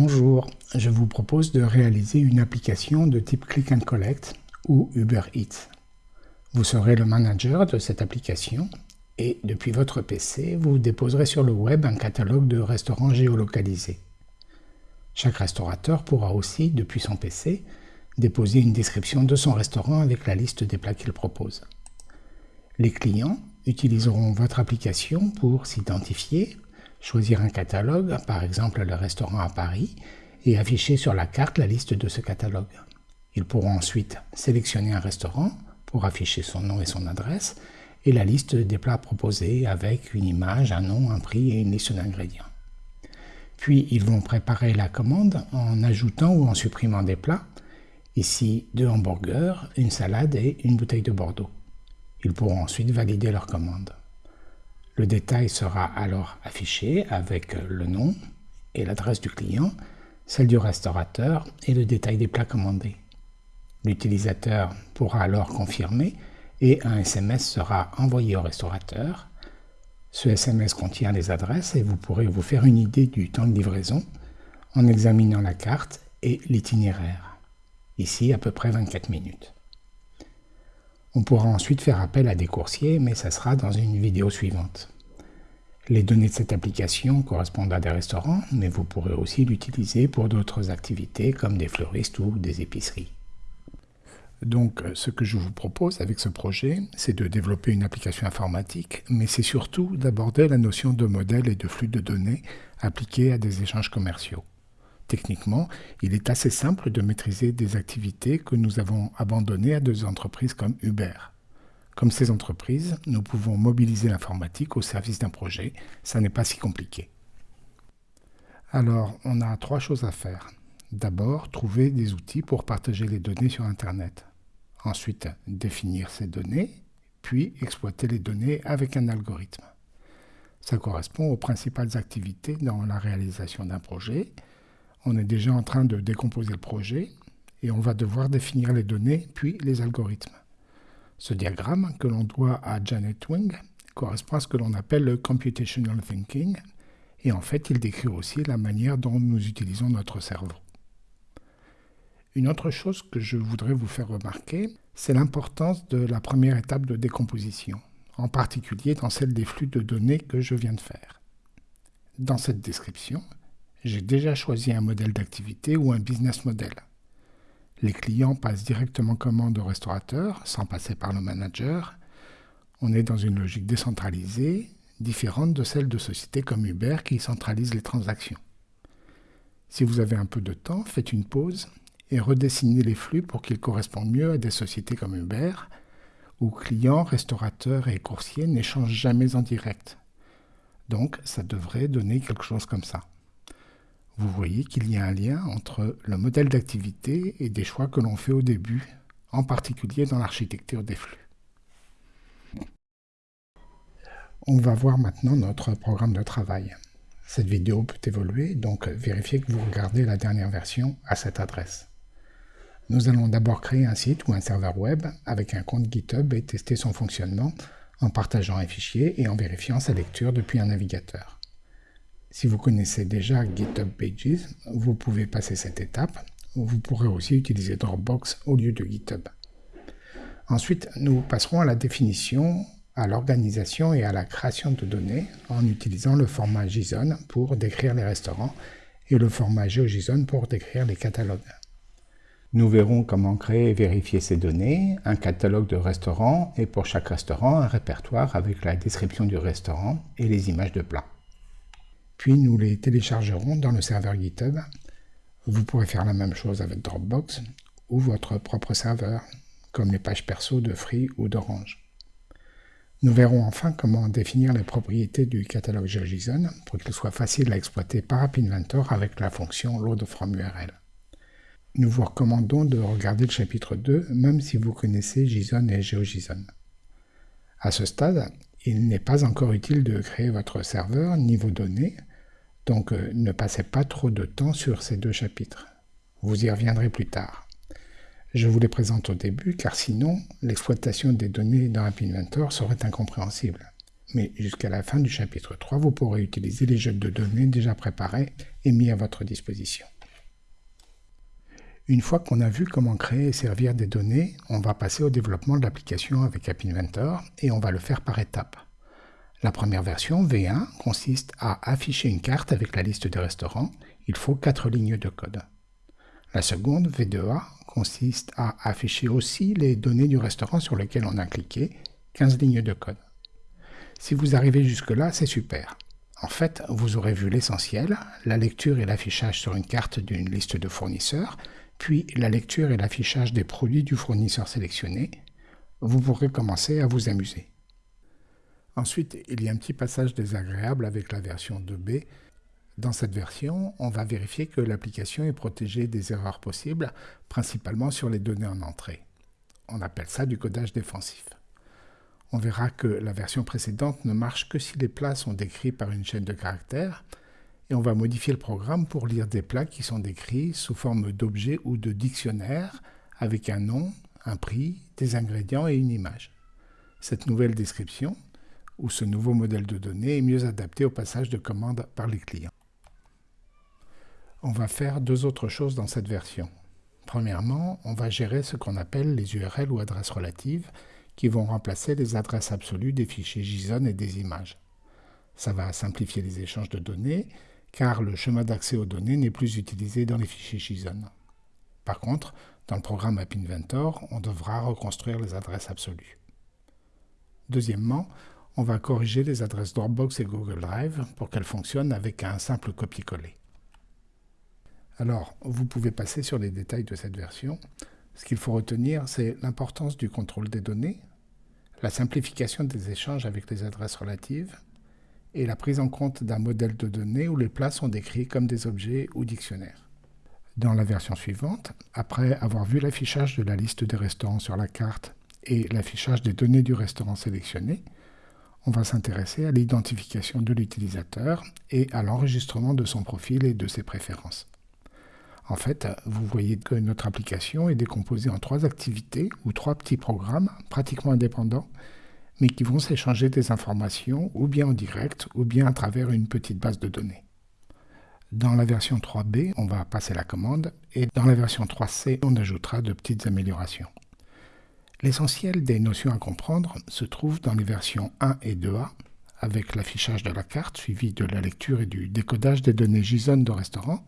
Bonjour, je vous propose de réaliser une application de type Click and Collect ou Uber Eats. Vous serez le manager de cette application et depuis votre PC, vous déposerez sur le web un catalogue de restaurants géolocalisés. Chaque restaurateur pourra aussi, depuis son PC, déposer une description de son restaurant avec la liste des plats qu'il propose. Les clients utiliseront votre application pour s'identifier, choisir un catalogue, par exemple le restaurant à Paris, et afficher sur la carte la liste de ce catalogue. Ils pourront ensuite sélectionner un restaurant pour afficher son nom et son adresse, et la liste des plats proposés avec une image, un nom, un prix et une liste d'ingrédients. Puis ils vont préparer la commande en ajoutant ou en supprimant des plats, ici deux hamburgers, une salade et une bouteille de Bordeaux. Ils pourront ensuite valider leur commande. Le détail sera alors affiché avec le nom et l'adresse du client, celle du restaurateur et le détail des plats commandés. L'utilisateur pourra alors confirmer et un SMS sera envoyé au restaurateur. Ce SMS contient les adresses et vous pourrez vous faire une idée du temps de livraison en examinant la carte et l'itinéraire. Ici, à peu près 24 minutes. On pourra ensuite faire appel à des coursiers, mais ça sera dans une vidéo suivante. Les données de cette application correspondent à des restaurants, mais vous pourrez aussi l'utiliser pour d'autres activités comme des fleuristes ou des épiceries. Donc ce que je vous propose avec ce projet, c'est de développer une application informatique, mais c'est surtout d'aborder la notion de modèle et de flux de données appliqués à des échanges commerciaux. Techniquement, il est assez simple de maîtriser des activités que nous avons abandonnées à des entreprises comme Uber. Comme ces entreprises, nous pouvons mobiliser l'informatique au service d'un projet. Ça n'est pas si compliqué. Alors, on a trois choses à faire. D'abord, trouver des outils pour partager les données sur Internet. Ensuite, définir ces données, puis exploiter les données avec un algorithme. Ça correspond aux principales activités dans la réalisation d'un projet on est déjà en train de décomposer le projet et on va devoir définir les données puis les algorithmes. Ce diagramme que l'on doit à Janet Wing correspond à ce que l'on appelle le computational thinking et en fait il décrit aussi la manière dont nous utilisons notre cerveau. Une autre chose que je voudrais vous faire remarquer, c'est l'importance de la première étape de décomposition, en particulier dans celle des flux de données que je viens de faire. Dans cette description, j'ai déjà choisi un modèle d'activité ou un business model. Les clients passent directement commande au restaurateur sans passer par le manager. On est dans une logique décentralisée, différente de celle de sociétés comme Uber qui centralisent les transactions. Si vous avez un peu de temps, faites une pause et redessinez les flux pour qu'ils correspondent mieux à des sociétés comme Uber, où clients, restaurateurs et coursiers n'échangent jamais en direct. Donc ça devrait donner quelque chose comme ça vous voyez qu'il y a un lien entre le modèle d'activité et des choix que l'on fait au début, en particulier dans l'architecture des flux. On va voir maintenant notre programme de travail. Cette vidéo peut évoluer, donc vérifiez que vous regardez la dernière version à cette adresse. Nous allons d'abord créer un site ou un serveur web avec un compte GitHub et tester son fonctionnement en partageant un fichier et en vérifiant sa lecture depuis un navigateur. Si vous connaissez déjà GitHub Pages, vous pouvez passer cette étape. Vous pourrez aussi utiliser Dropbox au lieu de GitHub. Ensuite, nous passerons à la définition, à l'organisation et à la création de données en utilisant le format JSON pour décrire les restaurants et le format GeoJSON pour décrire les catalogues. Nous verrons comment créer et vérifier ces données, un catalogue de restaurants et pour chaque restaurant un répertoire avec la description du restaurant et les images de plats puis nous les téléchargerons dans le serveur GitHub. Vous pourrez faire la même chose avec Dropbox ou votre propre serveur, comme les pages perso de Free ou d'Orange. Nous verrons enfin comment définir les propriétés du catalogue JSON pour qu'il soit facile à exploiter par App Inventor avec la fonction Load from URL. Nous vous recommandons de regarder le chapitre 2 même si vous connaissez JSON et GeoJSON. À ce stade, il n'est pas encore utile de créer votre serveur niveau données donc euh, ne passez pas trop de temps sur ces deux chapitres. Vous y reviendrez plus tard. Je vous les présente au début car sinon l'exploitation des données dans App Inventor serait incompréhensible. mais jusqu'à la fin du chapitre 3, vous pourrez utiliser les jeux de données déjà préparés et mis à votre disposition. Une fois qu'on a vu comment créer et servir des données, on va passer au développement de l'application avec App Inventor et on va le faire par étapes. La première version, V1, consiste à afficher une carte avec la liste des restaurants. Il faut 4 lignes de code. La seconde, V2A, consiste à afficher aussi les données du restaurant sur lequel on a cliqué, 15 lignes de code. Si vous arrivez jusque-là, c'est super. En fait, vous aurez vu l'essentiel, la lecture et l'affichage sur une carte d'une liste de fournisseurs, puis la lecture et l'affichage des produits du fournisseur sélectionné. Vous pourrez commencer à vous amuser. Ensuite, il y a un petit passage désagréable avec la version 2B. Dans cette version, on va vérifier que l'application est protégée des erreurs possibles, principalement sur les données en entrée. On appelle ça du codage défensif on verra que la version précédente ne marche que si les plats sont décrits par une chaîne de caractères, et on va modifier le programme pour lire des plats qui sont décrits sous forme d'objets ou de dictionnaires avec un nom, un prix, des ingrédients et une image. Cette nouvelle description, ou ce nouveau modèle de données, est mieux adapté au passage de commandes par les clients. On va faire deux autres choses dans cette version. Premièrement, on va gérer ce qu'on appelle les URL ou adresses relatives, qui vont remplacer les adresses absolues des fichiers JSON et des images. Ça va simplifier les échanges de données, car le chemin d'accès aux données n'est plus utilisé dans les fichiers JSON. Par contre, dans le programme App Inventor, on devra reconstruire les adresses absolues. Deuxièmement, on va corriger les adresses Dropbox et Google Drive pour qu'elles fonctionnent avec un simple copier-coller. Alors, vous pouvez passer sur les détails de cette version. Ce qu'il faut retenir, c'est l'importance du contrôle des données, la simplification des échanges avec les adresses relatives et la prise en compte d'un modèle de données où les plats sont décrits comme des objets ou dictionnaires. Dans la version suivante, après avoir vu l'affichage de la liste des restaurants sur la carte et l'affichage des données du restaurant sélectionné, on va s'intéresser à l'identification de l'utilisateur et à l'enregistrement de son profil et de ses préférences. En fait, vous voyez que notre application est décomposée en trois activités ou trois petits programmes pratiquement indépendants, mais qui vont s'échanger des informations ou bien en direct ou bien à travers une petite base de données. Dans la version 3B, on va passer la commande et dans la version 3C, on ajoutera de petites améliorations. L'essentiel des notions à comprendre se trouve dans les versions 1 et 2A, avec l'affichage de la carte suivi de la lecture et du décodage des données JSON de restaurant,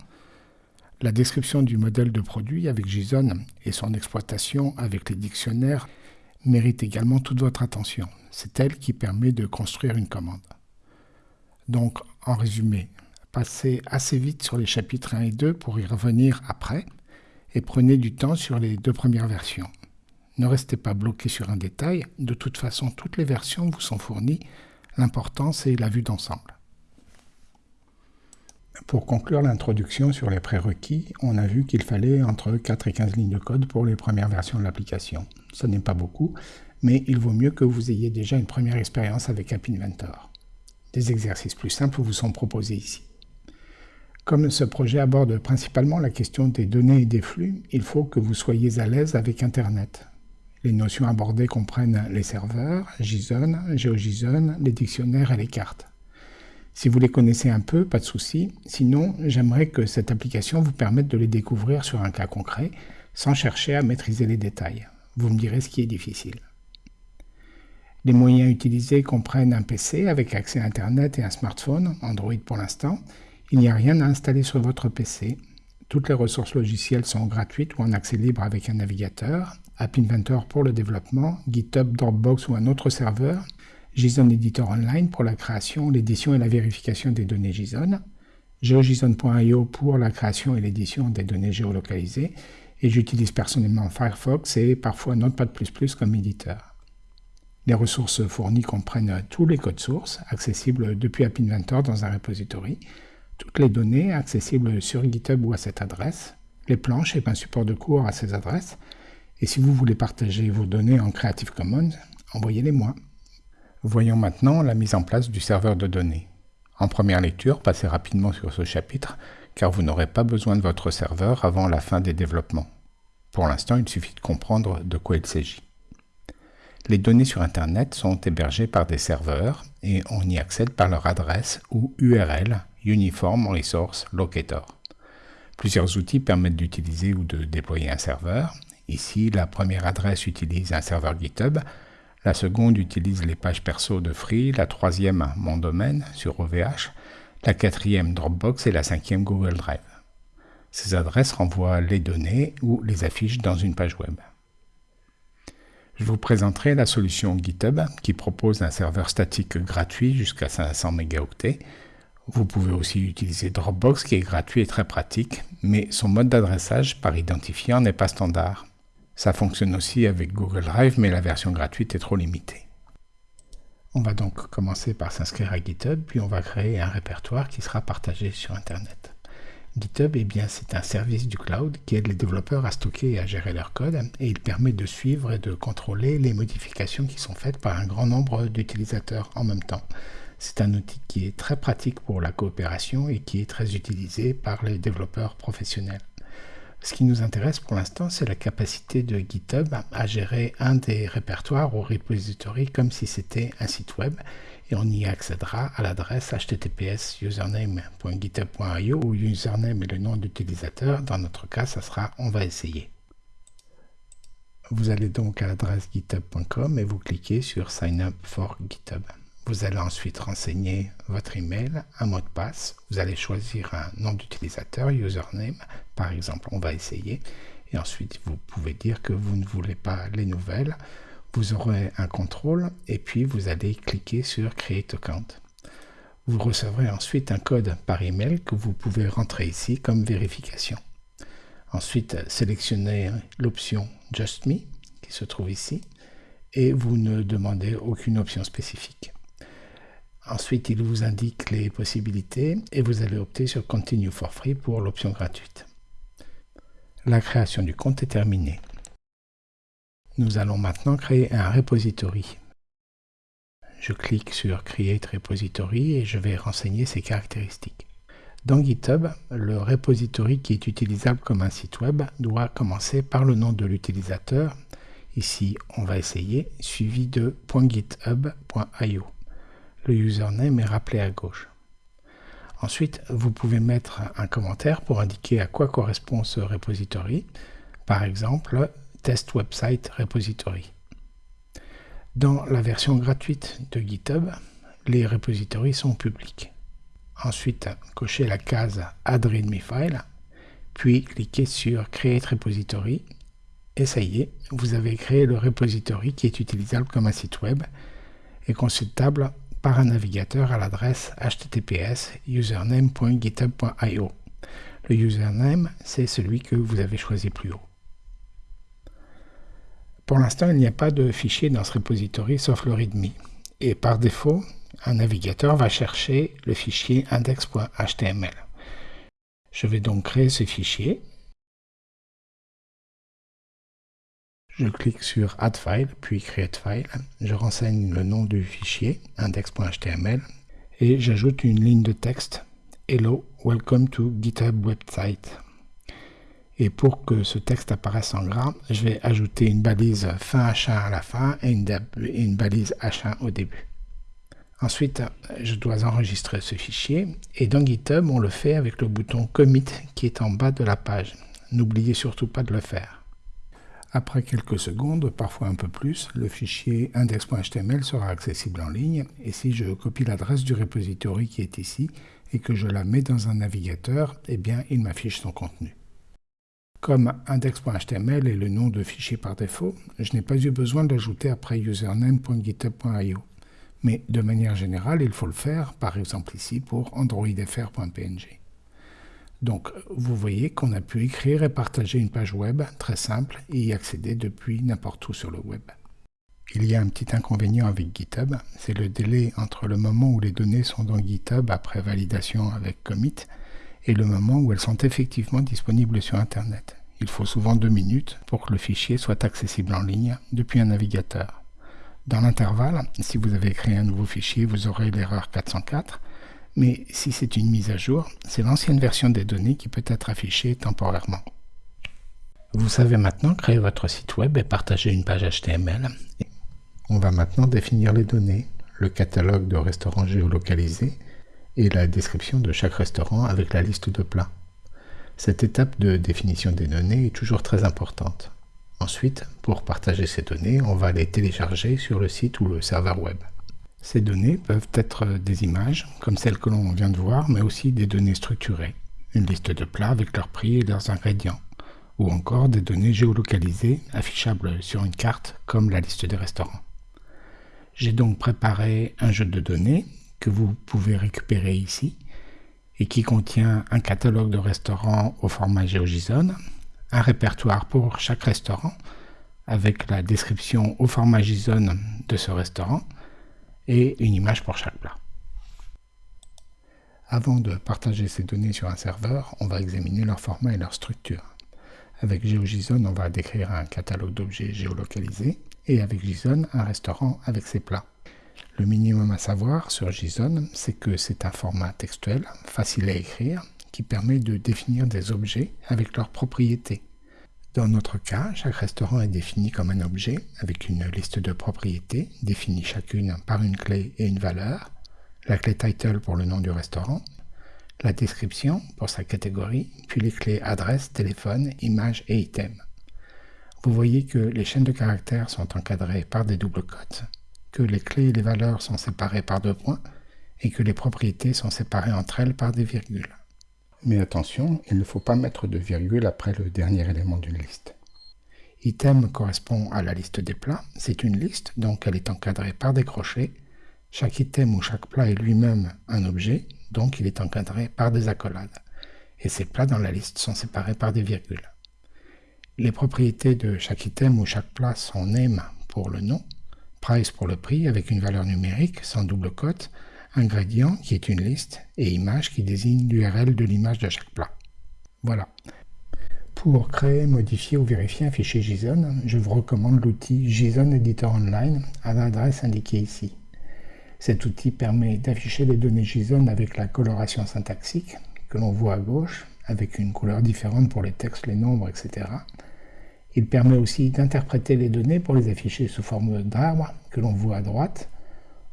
la description du modèle de produit avec JSON et son exploitation avec les dictionnaires mérite également toute votre attention. C'est elle qui permet de construire une commande. Donc, en résumé, passez assez vite sur les chapitres 1 et 2 pour y revenir après et prenez du temps sur les deux premières versions. Ne restez pas bloqué sur un détail, de toute façon toutes les versions vous sont fournies, l'important c'est la vue d'ensemble. Pour conclure l'introduction sur les prérequis, on a vu qu'il fallait entre 4 et 15 lignes de code pour les premières versions de l'application. Ce n'est pas beaucoup, mais il vaut mieux que vous ayez déjà une première expérience avec App Inventor. Des exercices plus simples vous sont proposés ici. Comme ce projet aborde principalement la question des données et des flux, il faut que vous soyez à l'aise avec Internet. Les notions abordées comprennent les serveurs, JSON, GeoJSON, les dictionnaires et les cartes. Si vous les connaissez un peu, pas de souci. Sinon, j'aimerais que cette application vous permette de les découvrir sur un cas concret, sans chercher à maîtriser les détails. Vous me direz ce qui est difficile. Les moyens utilisés comprennent un PC avec accès à Internet et un smartphone, Android pour l'instant. Il n'y a rien à installer sur votre PC. Toutes les ressources logicielles sont gratuites ou en accès libre avec un navigateur, App Inventor pour le développement, GitHub, Dropbox ou un autre serveur, JSON Editor Online pour la création, l'édition et la vérification des données JSON, GeoJSON.io pour la création et l'édition des données géolocalisées, et j'utilise personnellement Firefox et parfois Notepad++ comme éditeur. Les ressources fournies comprennent tous les codes sources, accessibles depuis App Inventor dans un repository, toutes les données accessibles sur GitHub ou à cette adresse, les planches et un support de cours à ces adresses, et si vous voulez partager vos données en Creative Commons, envoyez-les moi. Voyons maintenant la mise en place du serveur de données. En première lecture, passez rapidement sur ce chapitre, car vous n'aurez pas besoin de votre serveur avant la fin des développements. Pour l'instant, il suffit de comprendre de quoi il s'agit. Les données sur Internet sont hébergées par des serveurs et on y accède par leur adresse ou URL Uniform Resource Locator. Plusieurs outils permettent d'utiliser ou de déployer un serveur. Ici, la première adresse utilise un serveur GitHub, la seconde utilise les pages perso de Free, la troisième mon domaine sur OVH, la quatrième Dropbox et la cinquième Google Drive. Ces adresses renvoient les données ou les affiches dans une page web. Je vous présenterai la solution GitHub qui propose un serveur statique gratuit jusqu'à 500 mégaoctets. Vous pouvez aussi utiliser Dropbox qui est gratuit et très pratique, mais son mode d'adressage par identifiant n'est pas standard. Ça fonctionne aussi avec Google Drive, mais la version gratuite est trop limitée. On va donc commencer par s'inscrire à GitHub, puis on va créer un répertoire qui sera partagé sur Internet. GitHub, c'est un service du cloud qui aide les développeurs à stocker et à gérer leur code, et il permet de suivre et de contrôler les modifications qui sont faites par un grand nombre d'utilisateurs en même temps. C'est un outil qui est très pratique pour la coopération et qui est très utilisé par les développeurs professionnels. Ce qui nous intéresse pour l'instant, c'est la capacité de GitHub à gérer un des répertoires ou repository comme si c'était un site web et on y accédera à l'adresse https username.github.io où username est le nom d'utilisateur. Dans notre cas, ça sera on va essayer. Vous allez donc à l'adresse github.com et vous cliquez sur Sign up for GitHub. Vous allez ensuite renseigner votre email, un mot de passe. Vous allez choisir un nom d'utilisateur, username. Par exemple, on va essayer. Et ensuite, vous pouvez dire que vous ne voulez pas les nouvelles. Vous aurez un contrôle et puis vous allez cliquer sur Create Account. Vous recevrez ensuite un code par email que vous pouvez rentrer ici comme vérification. Ensuite, sélectionnez l'option Just Me qui se trouve ici et vous ne demandez aucune option spécifique. Ensuite, il vous indique les possibilités et vous allez opter sur Continue for Free pour l'option gratuite. La création du compte est terminée. Nous allons maintenant créer un repository. Je clique sur Create Repository et je vais renseigner ses caractéristiques. Dans GitHub, le repository qui est utilisable comme un site web doit commencer par le nom de l'utilisateur. Ici, on va essayer, suivi de .github.io. Le username est rappelé à gauche. Ensuite, vous pouvez mettre un commentaire pour indiquer à quoi correspond ce repository. Par exemple, Test Website Repository. Dans la version gratuite de GitHub, les repositories sont publics. Ensuite, cochez la case Add README File, puis cliquez sur Create Repository, et ça y est, vous avez créé le repository qui est utilisable comme un site web et consultable par un navigateur à l'adresse https username.github.io. Le username, c'est celui que vous avez choisi plus haut. Pour l'instant, il n'y a pas de fichier dans ce repository sauf le README. Et par défaut, un navigateur va chercher le fichier index.html. Je vais donc créer ce fichier Je clique sur Add File, puis Create File. Je renseigne le nom du fichier, index.html, et j'ajoute une ligne de texte Hello, welcome to GitHub website. Et pour que ce texte apparaisse en gras, je vais ajouter une balise fin H1 à la fin et une, une balise H1 au début. Ensuite, je dois enregistrer ce fichier et dans GitHub, on le fait avec le bouton Commit qui est en bas de la page. N'oubliez surtout pas de le faire. Après quelques secondes, parfois un peu plus, le fichier index.html sera accessible en ligne et si je copie l'adresse du repository qui est ici et que je la mets dans un navigateur, eh bien il m'affiche son contenu. Comme index.html est le nom de fichier par défaut, je n'ai pas eu besoin d'ajouter après username.github.io. Mais de manière générale, il faut le faire, par exemple ici pour androidfr.png. Donc, vous voyez qu'on a pu écrire et partager une page web très simple et y accéder depuis n'importe où sur le web. Il y a un petit inconvénient avec GitHub, c'est le délai entre le moment où les données sont dans GitHub après validation avec commit et le moment où elles sont effectivement disponibles sur Internet. Il faut souvent deux minutes pour que le fichier soit accessible en ligne depuis un navigateur. Dans l'intervalle, si vous avez créé un nouveau fichier, vous aurez l'erreur 404 mais si c'est une mise à jour, c'est l'ancienne version des données qui peut être affichée temporairement. Vous savez maintenant créer votre site web et partager une page HTML. On va maintenant définir les données. le catalogue de restaurants géolocalisés et la description de chaque restaurant avec la liste de plats. Cette étape de définition des données est toujours très importante. Ensuite, pour partager ces données, on va les télécharger sur le site ou le serveur web. Ces données peuvent être des images, comme celles que l'on vient de voir, mais aussi des données structurées, une liste de plats avec leurs prix et leurs ingrédients, ou encore des données géolocalisées affichables sur une carte, comme la liste des restaurants. J'ai donc préparé un jeu de données que vous pouvez récupérer ici et qui contient un catalogue de restaurants au format GeoJSON, un répertoire pour chaque restaurant avec la description au format JSON de ce restaurant et une image pour chaque plat. Avant de partager ces données sur un serveur, on va examiner leur format et leur structure. Avec GeoJSON, on va décrire un catalogue d'objets géolocalisés et avec JSON, un restaurant avec ses plats. Le minimum à savoir sur JSON, c'est que c'est un format textuel, facile à écrire, qui permet de définir des objets avec leurs propriétés. Dans notre cas, chaque restaurant est défini comme un objet avec une liste de propriétés définies chacune par une clé et une valeur, la clé title pour le nom du restaurant, la description pour sa catégorie, puis les clés adresse, téléphone, image et item. Vous voyez que les chaînes de caractères sont encadrées par des doubles cotes que les clés et les valeurs sont séparées par deux points et que les propriétés sont séparées entre elles par des virgules. Mais attention, il ne faut pas mettre de virgule après le dernier élément d'une liste. Item correspond à la liste des plats. C'est une liste, donc elle est encadrée par des crochets. Chaque item ou chaque plat est lui-même un objet, donc il est encadré par des accolades. Et ces plats dans la liste sont séparés par des virgules. Les propriétés de chaque item ou chaque plat sont name pour le nom, price pour le prix avec une valeur numérique sans double cote, ingrédient qui est une liste et image qui désigne l'URL de l'image de chaque plat. Voilà. Pour créer, modifier ou vérifier un fichier JSON, je vous recommande l'outil JSON Editor Online à l'adresse indiquée ici. Cet outil permet d'afficher les données JSON avec la coloration syntaxique que l'on voit à gauche, avec une couleur différente pour les textes, les nombres, etc. Il permet aussi d'interpréter les données pour les afficher sous forme d'arbre que l'on voit à droite.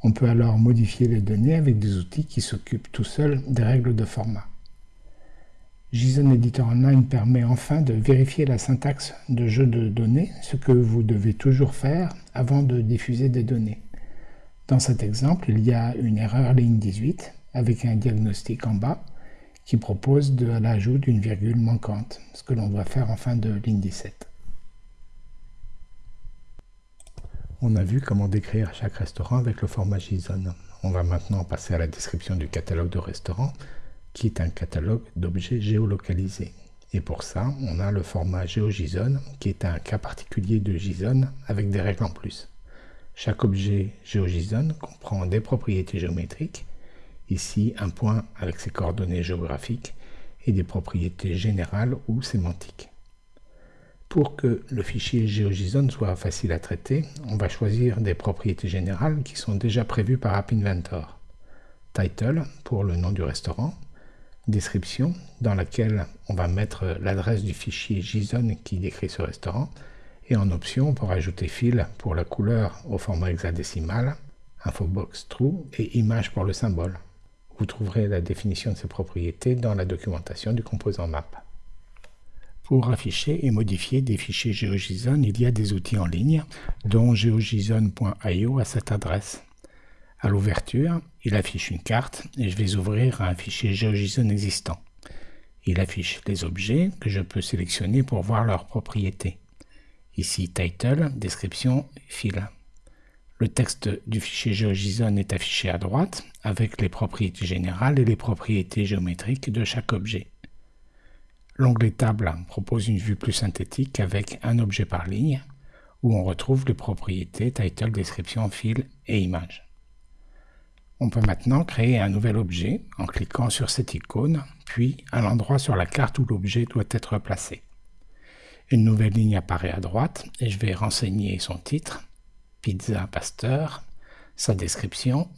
On peut alors modifier les données avec des outils qui s'occupent tout seuls des règles de format. JSON Editor Online permet enfin de vérifier la syntaxe de jeu de données, ce que vous devez toujours faire avant de diffuser des données. Dans cet exemple, il y a une erreur ligne 18 avec un diagnostic en bas qui propose de l'ajout d'une virgule manquante, ce que l'on doit faire en fin de ligne 17. On a vu comment décrire chaque restaurant avec le format JSON. On va maintenant passer à la description du catalogue de restaurants, qui est un catalogue d'objets géolocalisés. Et pour ça, on a le format GeoJSON, qui est un cas particulier de JSON avec des règles en plus. Chaque objet GeoJSON comprend des propriétés géométriques, ici un point avec ses coordonnées géographiques, et des propriétés générales ou sémantiques. Pour que le fichier GeoJSON soit facile à traiter, on va choisir des propriétés générales qui sont déjà prévues par App Inventor. Title pour le nom du restaurant, description dans laquelle on va mettre l'adresse du fichier JSON qui décrit ce restaurant, et en option on peut rajouter fil pour la couleur au format hexadécimal, infobox true et image pour le symbole. Vous trouverez la définition de ces propriétés dans la documentation du composant map. Pour afficher et modifier des fichiers GeoJSON, il y a des outils en ligne, dont geojson.io à cette adresse. À l'ouverture, il affiche une carte et je vais ouvrir un fichier GeoJSON existant. Il affiche les objets que je peux sélectionner pour voir leurs propriétés. Ici, title, description, fil. Le texte du fichier GeoJSON est affiché à droite avec les propriétés générales et les propriétés géométriques de chaque objet. L'onglet Table propose une vue plus synthétique avec un objet par ligne, où on retrouve les propriétés title, description, fil et image. On peut maintenant créer un nouvel objet en cliquant sur cette icône, puis à l'endroit sur la carte où l'objet doit être placé. Une nouvelle ligne apparaît à droite et je vais renseigner son titre, Pizza Pasteur, sa description,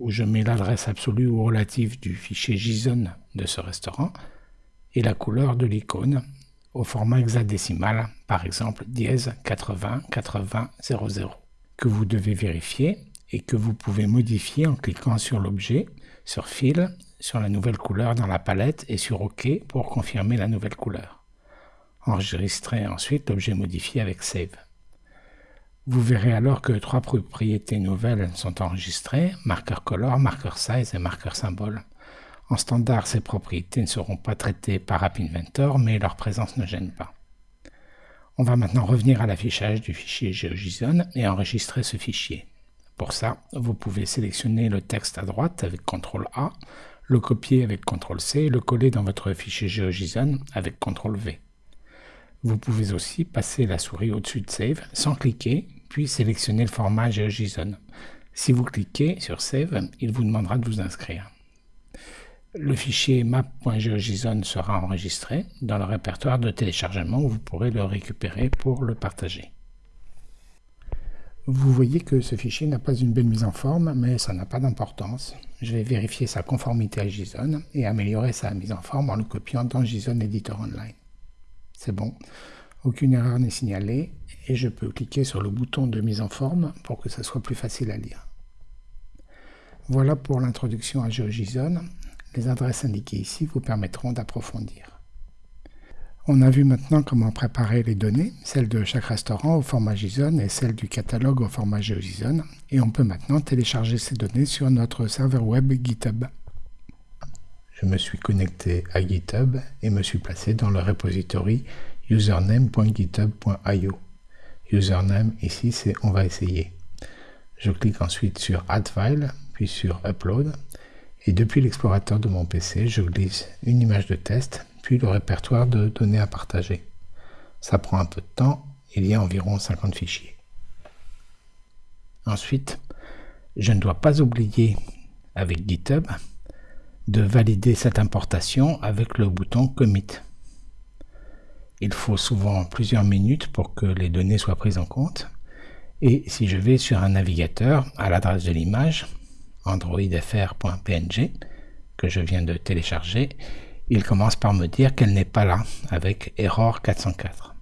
où je mets l'adresse absolue ou relative du fichier JSON de ce restaurant, et la couleur de l'icône au format hexadécimal, par exemple dièse 80 80 00, que vous devez vérifier et que vous pouvez modifier en cliquant sur l'objet, sur Fil, sur la nouvelle couleur dans la palette et sur OK pour confirmer la nouvelle couleur. Enregistrez ensuite l'objet modifié avec Save. Vous verrez alors que trois propriétés nouvelles sont enregistrées, marqueur color, marqueur size et marqueur symbole. En standard, ces propriétés ne seront pas traitées par App Inventor, mais leur présence ne gêne pas. On va maintenant revenir à l'affichage du fichier GeoJSON et enregistrer ce fichier. Pour ça, vous pouvez sélectionner le texte à droite avec CTRL A, le copier avec CTRL C et le coller dans votre fichier GeoJSON avec CTRL V. Vous pouvez aussi passer la souris au-dessus de Save sans cliquer, puis sélectionner le format GeoJSON. Si vous cliquez sur Save, il vous demandera de vous inscrire. Le fichier map.geojson sera enregistré dans le répertoire de téléchargement où vous pourrez le récupérer pour le partager. Vous voyez que ce fichier n'a pas une belle mise en forme, mais ça n'a pas d'importance. Je vais vérifier sa conformité à JSON et améliorer sa mise en forme en le copiant dans JSON Editor Online. C'est bon, aucune erreur n'est signalée et je peux cliquer sur le bouton de mise en forme pour que ça soit plus facile à lire. Voilà pour l'introduction à GeoJSON. Les adresses indiquées ici vous permettront d'approfondir. On a vu maintenant comment préparer les données, celles de chaque restaurant au format JSON et celles du catalogue au format GeoJSON, et on peut maintenant télécharger ces données sur notre serveur web GitHub je me suis connecté à GitHub et me suis placé dans le repository username.github.io. Username ici c'est on va essayer. Je clique ensuite sur Add File, puis sur Upload, et depuis l'explorateur de mon PC, je glisse une image de test, puis le répertoire de données à partager. Ça prend un peu de temps, il y a environ 50 fichiers. Ensuite, je ne dois pas oublier avec GitHub de valider cette importation avec le bouton Commit. Il faut souvent plusieurs minutes pour que les données soient prises en compte. Et si je vais sur un navigateur à l'adresse de l'image, androidfr.png, que je viens de télécharger, il commence par me dire qu'elle n'est pas là, avec error 404.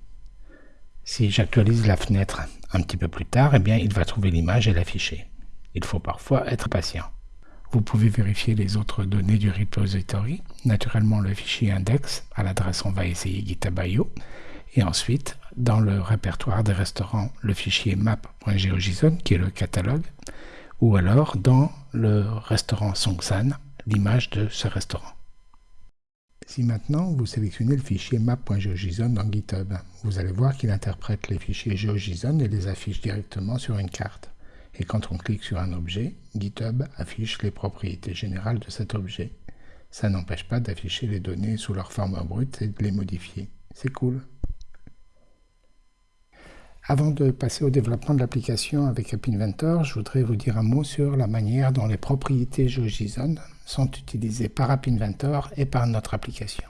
Si j'actualise la fenêtre un petit peu plus tard, eh bien, il va trouver l'image et l'afficher. Il faut parfois être patient. Vous pouvez vérifier les autres données du repository, naturellement le fichier index à l'adresse on va essayer GitHub.io, et ensuite dans le répertoire des restaurants le fichier map.geojson qui est le catalogue, ou alors dans le restaurant Songsan, l'image de ce restaurant. Si maintenant vous sélectionnez le fichier map.geojson dans GitHub, vous allez voir qu'il interprète les fichiers GeoJSON et les affiche directement sur une carte. Et quand on clique sur un objet, GitHub affiche les propriétés générales de cet objet. Ça n'empêche pas d'afficher les données sous leur forme brute et de les modifier. C'est cool. Avant de passer au développement de l'application avec App Inventor, je voudrais vous dire un mot sur la manière dont les propriétés GeoJSON sont utilisées par App Inventor et par notre application.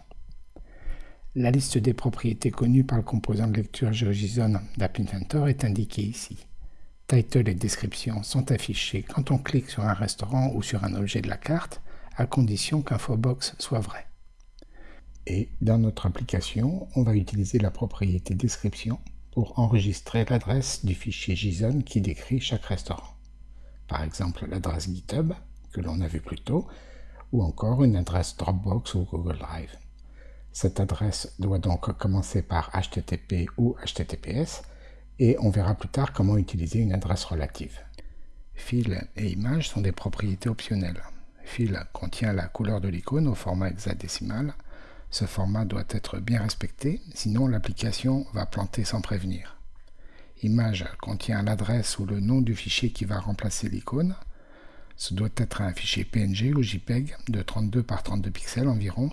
La liste des propriétés connues par le composant de lecture GeoJSON d'App Inventor est indiquée ici. Title et description sont affichés quand on clique sur un restaurant ou sur un objet de la carte, à condition qu'Infobox soit vrai. Et dans notre application, on va utiliser la propriété description enregistrer l'adresse du fichier JSON qui décrit chaque restaurant. Par exemple, l'adresse GitHub, que l'on a vu plus tôt, ou encore une adresse Dropbox ou Google Drive. Cette adresse doit donc commencer par HTTP ou HTTPS, et on verra plus tard comment utiliser une adresse relative. Fil et image sont des propriétés optionnelles. Fil contient la couleur de l'icône au format hexadécimal. Ce format doit être bien respecté, sinon l'application va planter sans prévenir. Image contient l'adresse ou le nom du fichier qui va remplacer l'icône. Ce doit être un fichier PNG ou JPEG de 32 par 32 pixels environ.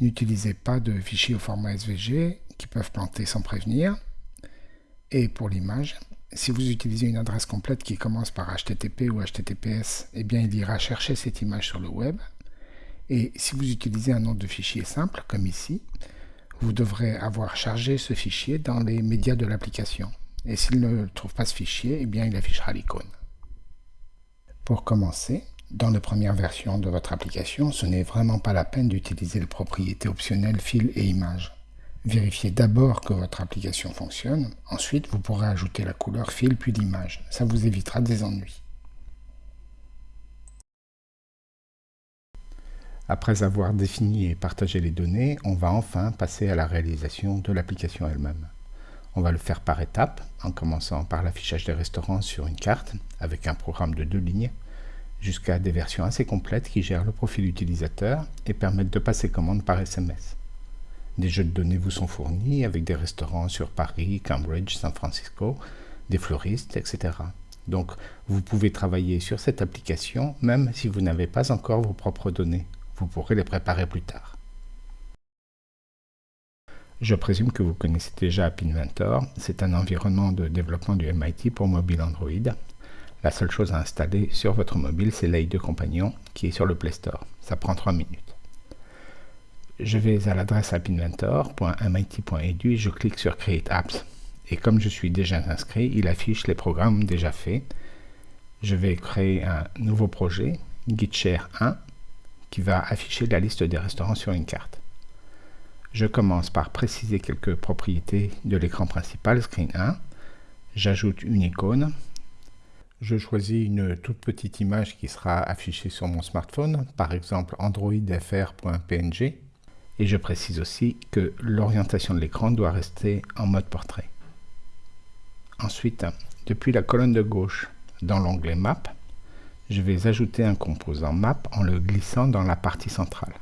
N'utilisez pas de fichiers au format SVG qui peuvent planter sans prévenir. Et pour l'image, si vous utilisez une adresse complète qui commence par HTTP ou HTTPS, eh bien il ira chercher cette image sur le web. Et si vous utilisez un nom de fichier simple, comme ici, vous devrez avoir chargé ce fichier dans les médias de l'application. Et s'il ne trouve pas ce fichier, eh il affichera l'icône. Pour commencer, dans la première version de votre application, ce n'est vraiment pas la peine d'utiliser les propriétés optionnelles fil et image. Vérifiez d'abord que votre application fonctionne, ensuite vous pourrez ajouter la couleur fil puis l'image, ça vous évitera des ennuis. Après avoir défini et partagé les données, on va enfin passer à la réalisation de l'application elle-même. On va le faire par étapes, en commençant par l'affichage des restaurants sur une carte, avec un programme de deux lignes, jusqu'à des versions assez complètes qui gèrent le profil utilisateur et permettent de passer commande par SMS. Des jeux de données vous sont fournis avec des restaurants sur Paris, Cambridge, San Francisco, des fleuristes, etc. Donc vous pouvez travailler sur cette application même si vous n'avez pas encore vos propres données. Vous pourrez les préparer plus tard. Je présume que vous connaissez déjà App Inventor. C'est un environnement de développement du MIT pour mobile Android la seule chose à installer sur votre mobile, c'est l'AI de compagnon qui est sur le Play Store. Ça prend 3 minutes. Je vais à l'adresse appinventor.mit.edu et je clique sur Create Apps. Et comme je suis déjà inscrit, il affiche les programmes déjà faits. Je vais créer un nouveau projet, GitShare 1, qui va afficher la liste des restaurants sur une carte. Je commence par préciser quelques propriétés de l'écran principal, Screen 1. J'ajoute une icône, je choisis une toute petite image qui sera affichée sur mon smartphone, par exemple androidfr.png, et je précise aussi que l'orientation de l'écran doit rester en mode portrait. Ensuite, depuis la colonne de gauche, dans l'onglet Map, je vais ajouter un composant Map en le glissant dans la partie centrale.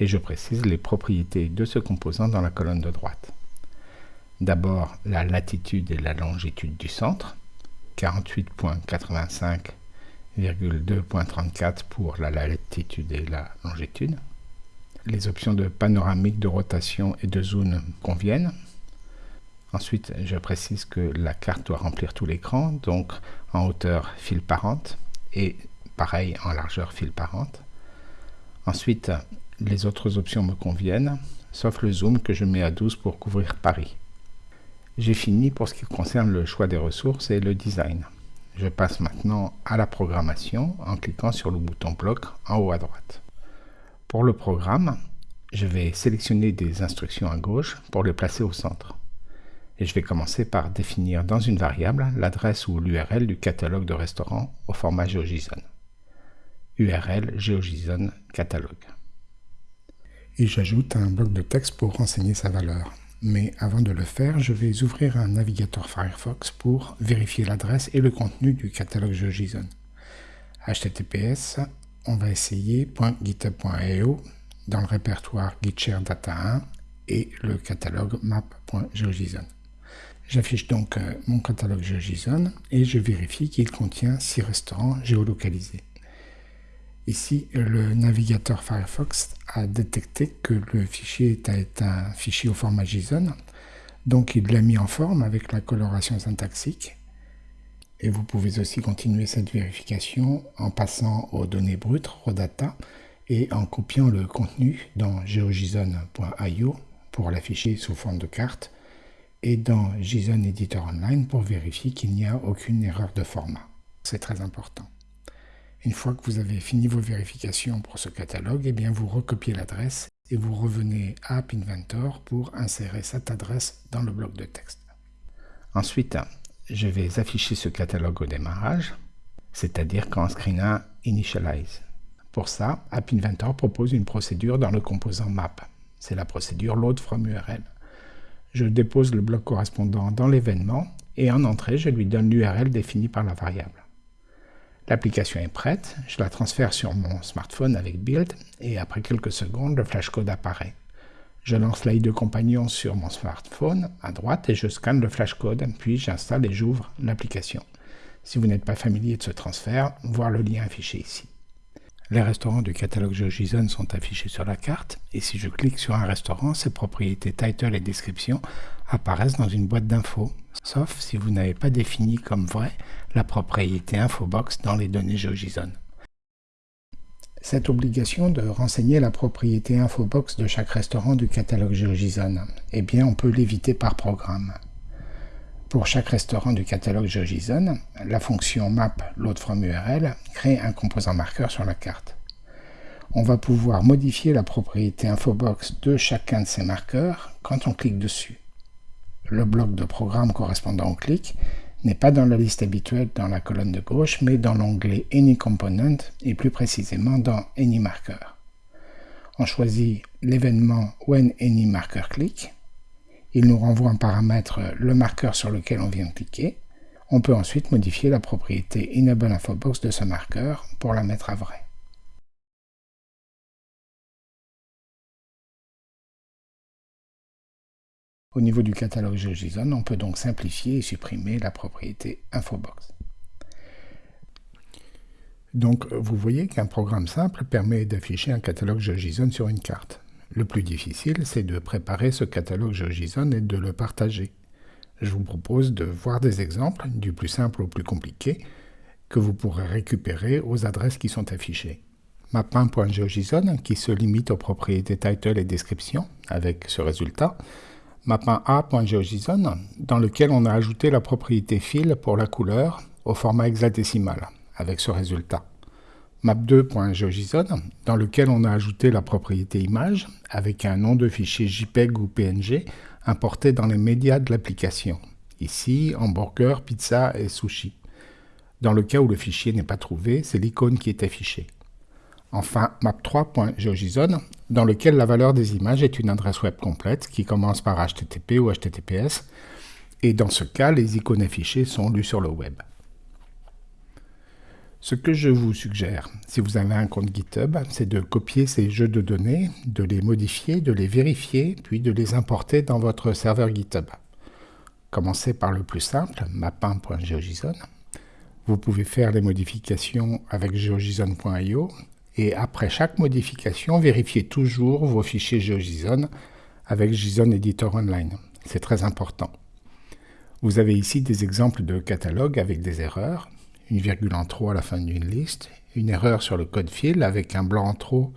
Et je précise les propriétés de ce composant dans la colonne de droite. D'abord, la latitude et la longitude du centre, 48.85,2.34 pour la latitude et la longitude. Les options de panoramique, de rotation et de zoom conviennent. Ensuite, je précise que la carte doit remplir tout l'écran, donc en hauteur fil parente et pareil en largeur fil parente. Ensuite, les autres options me conviennent, sauf le zoom que je mets à 12 pour couvrir Paris. J'ai fini pour ce qui concerne le choix des ressources et le design. Je passe maintenant à la programmation en cliquant sur le bouton bloc en haut à droite. Pour le programme, je vais sélectionner des instructions à gauche pour les placer au centre. Et je vais commencer par définir dans une variable l'adresse ou l'URL du catalogue de restaurant au format GeoJSON. URL GeoJSON catalogue. Et j'ajoute un bloc de texte pour renseigner sa valeur. Mais avant de le faire, je vais ouvrir un navigateur Firefox pour vérifier l'adresse et le contenu du catalogue GeoJSON. HTTPS, on va essayer .github.io dans le répertoire Gitshare Data 1 et le catalogue map.geojson. J'affiche donc euh, mon catalogue GeoJSON et je vérifie qu'il contient 6 restaurants géolocalisés. Ici, le navigateur Firefox a détecté que le fichier est un fichier au format JSON, donc il l'a mis en forme avec la coloration syntaxique. Et vous pouvez aussi continuer cette vérification en passant aux données brutes, raw data, et en copiant le contenu dans geojson.io pour l'afficher sous forme de carte, et dans JSON Editor Online pour vérifier qu'il n'y a aucune erreur de format. C'est très important. Une fois que vous avez fini vos vérifications pour ce catalogue, eh bien vous recopiez l'adresse et vous revenez à App Inventor pour insérer cette adresse dans le bloc de texte. Ensuite, je vais afficher ce catalogue au démarrage, c'est-à-dire quand Screen 1 initialize. Pour ça, App Inventor propose une procédure dans le composant map. C'est la procédure load from URL. Je dépose le bloc correspondant dans l'événement et en entrée, je lui donne l'URL définie par la variable. L'application est prête, je la transfère sur mon smartphone avec Build et après quelques secondes, le flashcode apparaît. Je lance l'AI de compagnon sur mon smartphone à droite et je scanne le flashcode, puis j'installe et j'ouvre l'application. Si vous n'êtes pas familier de ce transfert, voir le lien affiché ici. Les restaurants du catalogue GeoJSON sont affichés sur la carte, et si je clique sur un restaurant, ses propriétés title et description apparaissent dans une boîte d'infos, sauf si vous n'avez pas défini comme vrai la propriété infobox dans les données GeoJSON. Cette obligation de renseigner la propriété infobox de chaque restaurant du catalogue GeoJSON, eh bien on peut l'éviter par programme. Pour chaque restaurant du catalogue GeoJSON, la fonction map load from URL crée un composant marqueur sur la carte. On va pouvoir modifier la propriété infobox de chacun de ces marqueurs quand on clique dessus. Le bloc de programme correspondant au clic n'est pas dans la liste habituelle dans la colonne de gauche, mais dans l'onglet Any Component et plus précisément dans Any Marker. On choisit l'événement When Any Marker Click. Il nous renvoie en paramètre le marqueur sur lequel on vient cliquer. On peut ensuite modifier la propriété Enable Infobox de ce marqueur pour la mettre à vrai. Au niveau du catalogue GeoJSON, on peut donc simplifier et supprimer la propriété Infobox. Donc vous voyez qu'un programme simple permet d'afficher un catalogue GeoJSON sur une carte. Le plus difficile, c'est de préparer ce catalogue GeoJSON et de le partager. Je vous propose de voir des exemples, du plus simple au plus compliqué, que vous pourrez récupérer aux adresses qui sont affichées. Mapin.geojson, qui se limite aux propriétés title et description, avec ce résultat. Mapin.a.geojson, dans lequel on a ajouté la propriété fil pour la couleur au format hexadécimal, avec ce résultat. Map2.geojson, dans lequel on a ajouté la propriété image, avec un nom de fichier JPEG ou PNG importé dans les médias de l'application. Ici, hamburger, pizza et sushi. Dans le cas où le fichier n'est pas trouvé, c'est l'icône qui est affichée. Enfin, map3.geojson, dans lequel la valeur des images est une adresse web complète qui commence par HTTP ou HTTPS, et dans ce cas, les icônes affichées sont lues sur le web. Ce que je vous suggère, si vous avez un compte GitHub, c'est de copier ces jeux de données, de les modifier, de les vérifier, puis de les importer dans votre serveur GitHub. Commencez par le plus simple, mapin.geojson. Vous pouvez faire les modifications avec geojson.io et après chaque modification, vérifiez toujours vos fichiers GeoJSON avec JSON Editor Online. C'est très important. Vous avez ici des exemples de catalogues avec des erreurs une virgule en trop à la fin d'une liste, une erreur sur le code fil avec un blanc en trop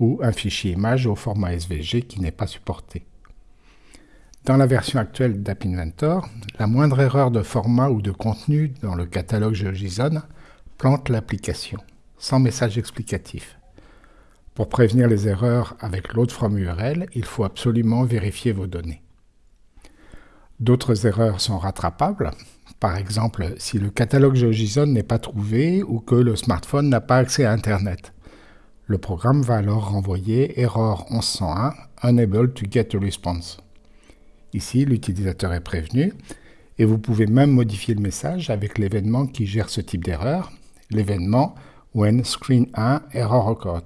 ou un fichier image au format SVG qui n'est pas supporté. Dans la version actuelle d'App Inventor, la moindre erreur de format ou de contenu dans le catalogue GeoJSON plante l'application, sans message explicatif. Pour prévenir les erreurs avec load from URL, il faut absolument vérifier vos données. D'autres erreurs sont rattrapables, par exemple, si le catalogue GeoJSON n'est pas trouvé ou que le smartphone n'a pas accès à Internet. Le programme va alors renvoyer error 1101 unable to get a response. Ici, l'utilisateur est prévenu et vous pouvez même modifier le message avec l'événement qui gère ce type d'erreur, l'événement when screen 1 error occurred.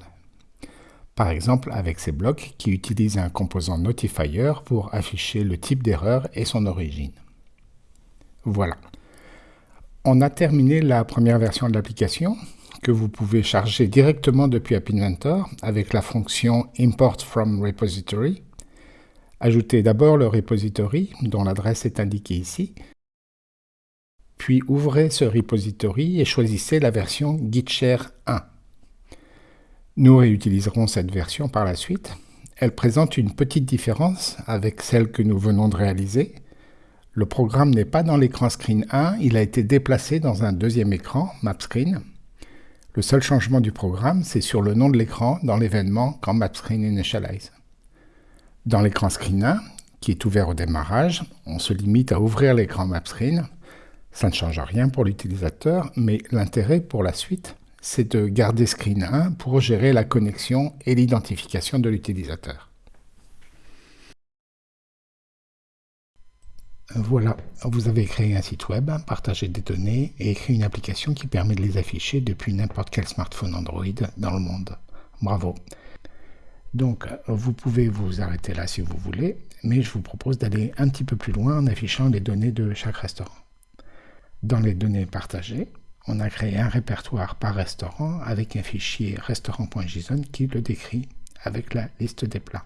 Par exemple, avec ces blocs qui utilisent un composant notifier pour afficher le type d'erreur et son origine. Voilà. On a terminé la première version de l'application que vous pouvez charger directement depuis App Inventor avec la fonction Import from Repository. Ajoutez d'abord le repository dont l'adresse est indiquée ici. Puis ouvrez ce repository et choisissez la version Gitshare 1. Nous réutiliserons cette version par la suite. Elle présente une petite différence avec celle que nous venons de réaliser. Le programme n'est pas dans l'écran Screen 1, il a été déplacé dans un deuxième écran, MapScreen. Le seul changement du programme, c'est sur le nom de l'écran dans l'événement quand MapScreen initialize. Dans l'écran Screen 1, qui est ouvert au démarrage, on se limite à ouvrir l'écran MapScreen. Ça ne change rien pour l'utilisateur, mais l'intérêt pour la suite, c'est de garder Screen 1 pour gérer la connexion et l'identification de l'utilisateur. Voilà, vous avez créé un site web, partagé des données et écrit une application qui permet de les afficher depuis n'importe quel smartphone Android dans le monde. Bravo. Donc, vous pouvez vous arrêter là si vous voulez, mais je vous propose d'aller un petit peu plus loin en affichant les données de chaque restaurant. Dans les données partagées, on a créé un répertoire par restaurant avec un fichier restaurant.json qui le décrit avec la liste des plats.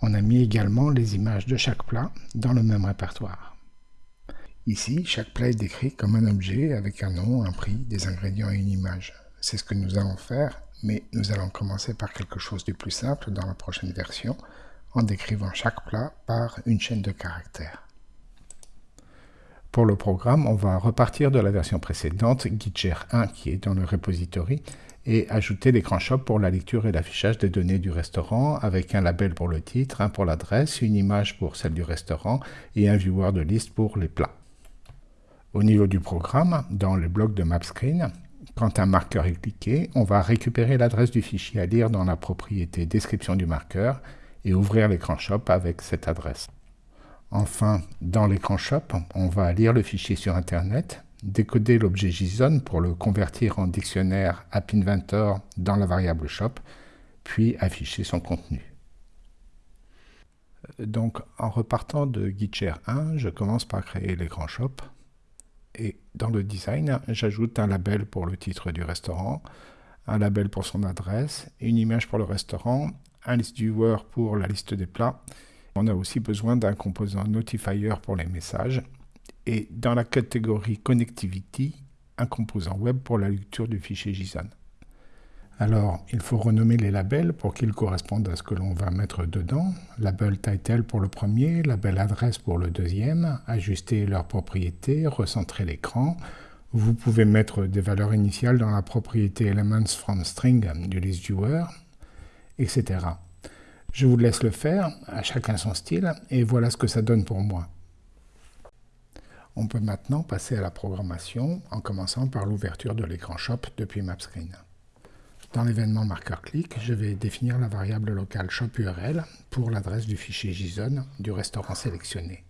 On a mis également les images de chaque plat dans le même répertoire. Ici, chaque plat est décrit comme un objet avec un nom, un prix, des ingrédients et une image. C'est ce que nous allons faire, mais nous allons commencer par quelque chose de plus simple dans la prochaine version, en décrivant chaque plat par une chaîne de caractères. Pour le programme, on va repartir de la version précédente, Gitshare 1, qui est dans le repository, et ajouter l'écran shop pour la lecture et l'affichage des données du restaurant avec un label pour le titre, un pour l'adresse, une image pour celle du restaurant et un viewer de liste pour les plats. Au niveau du programme, dans le bloc de MapScreen, Quand un marqueur est cliqué, on va récupérer l'adresse du fichier à lire dans la propriété description du marqueur et ouvrir l'écran shop avec cette adresse. Enfin, dans l'écran shop, on va lire le fichier sur Internet, décoder l'objet JSON pour le convertir en dictionnaire App Inventor dans la variable shop, puis afficher son contenu. Donc, en repartant de Gitshare 1, je commence par créer l'écran shop et dans le design, j'ajoute un label pour le titre du restaurant, un label pour son adresse, une image pour le restaurant, un list viewer pour la liste des plats. On a aussi besoin d'un composant notifier pour les messages et dans la catégorie connectivity, un composant web pour la lecture du fichier JSON. Alors, il faut renommer les labels pour qu'ils correspondent à ce que l'on va mettre dedans. Label title pour le premier, label adresse pour le deuxième, ajuster leurs propriétés, recentrer l'écran. Vous pouvez mettre des valeurs initiales dans la propriété Elements from String du list viewer, etc. Je vous laisse le faire, à chacun son style, et voilà ce que ça donne pour moi. On peut maintenant passer à la programmation en commençant par l'ouverture de l'écran Shop depuis MapScreen. Dans l'événement marqueur clic, je vais définir la variable locale shop_url pour l'adresse du fichier JSON du restaurant sélectionné.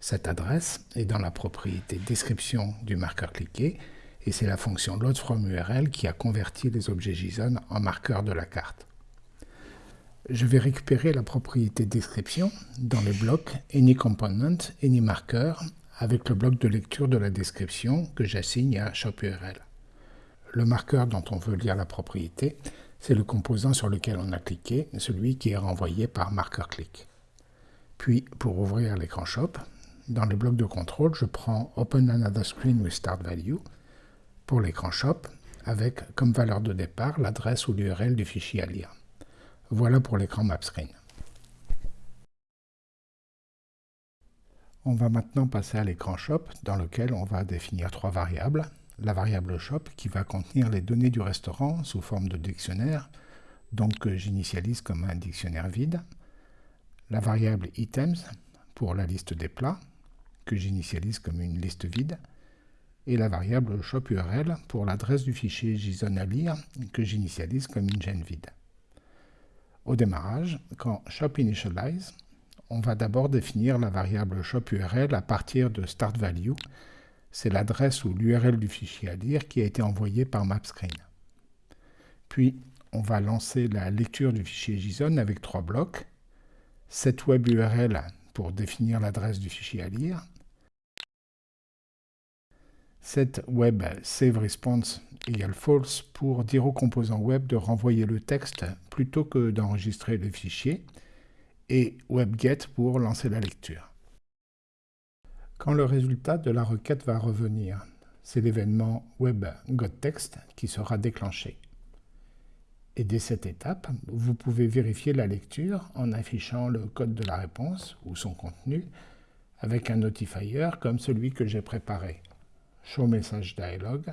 Cette adresse est dans la propriété description du marqueur cliqué et c'est la fonction loadFromURL qui a converti les objets JSON en marqueurs de la carte. Je vais récupérer la propriété description dans les blocs AnyComponent, AnyMarker avec le bloc de lecture de la description que j'assigne à shop_url. Le marqueur dont on veut lire la propriété, c'est le composant sur lequel on a cliqué, celui qui est renvoyé par marqueur clic. Puis, pour ouvrir l'écran Shop, dans les blocs de contrôle, je prends Open Another Screen with Start Value pour l'écran Shop, avec comme valeur de départ l'adresse ou l'URL du fichier à lire. Voilà pour l'écran Map Screen. On va maintenant passer à l'écran Shop, dans lequel on va définir trois variables la variable shop qui va contenir les données du restaurant sous forme de dictionnaire, donc que j'initialise comme un dictionnaire vide, la variable items pour la liste des plats, que j'initialise comme une liste vide, et la variable shop URL pour l'adresse du fichier JSON à lire, que j'initialise comme une gêne vide. Au démarrage, quand shop initialize, on va d'abord définir la variable shop URL à partir de start value, c'est l'adresse ou l'URL du fichier à lire qui a été envoyé par MapScreen. Puis, on va lancer la lecture du fichier JSON avec trois blocs. Cette web URL pour définir l'adresse du fichier à lire. Cette web save response égale false pour dire au composant web de renvoyer le texte plutôt que d'enregistrer le fichier. Et webget pour lancer la lecture quand le résultat de la requête va revenir. C'est l'événement web getText qui sera déclenché. Et dès cette étape, vous pouvez vérifier la lecture en affichant le code de la réponse ou son contenu avec un notifier comme celui que j'ai préparé. Show Message Dialog.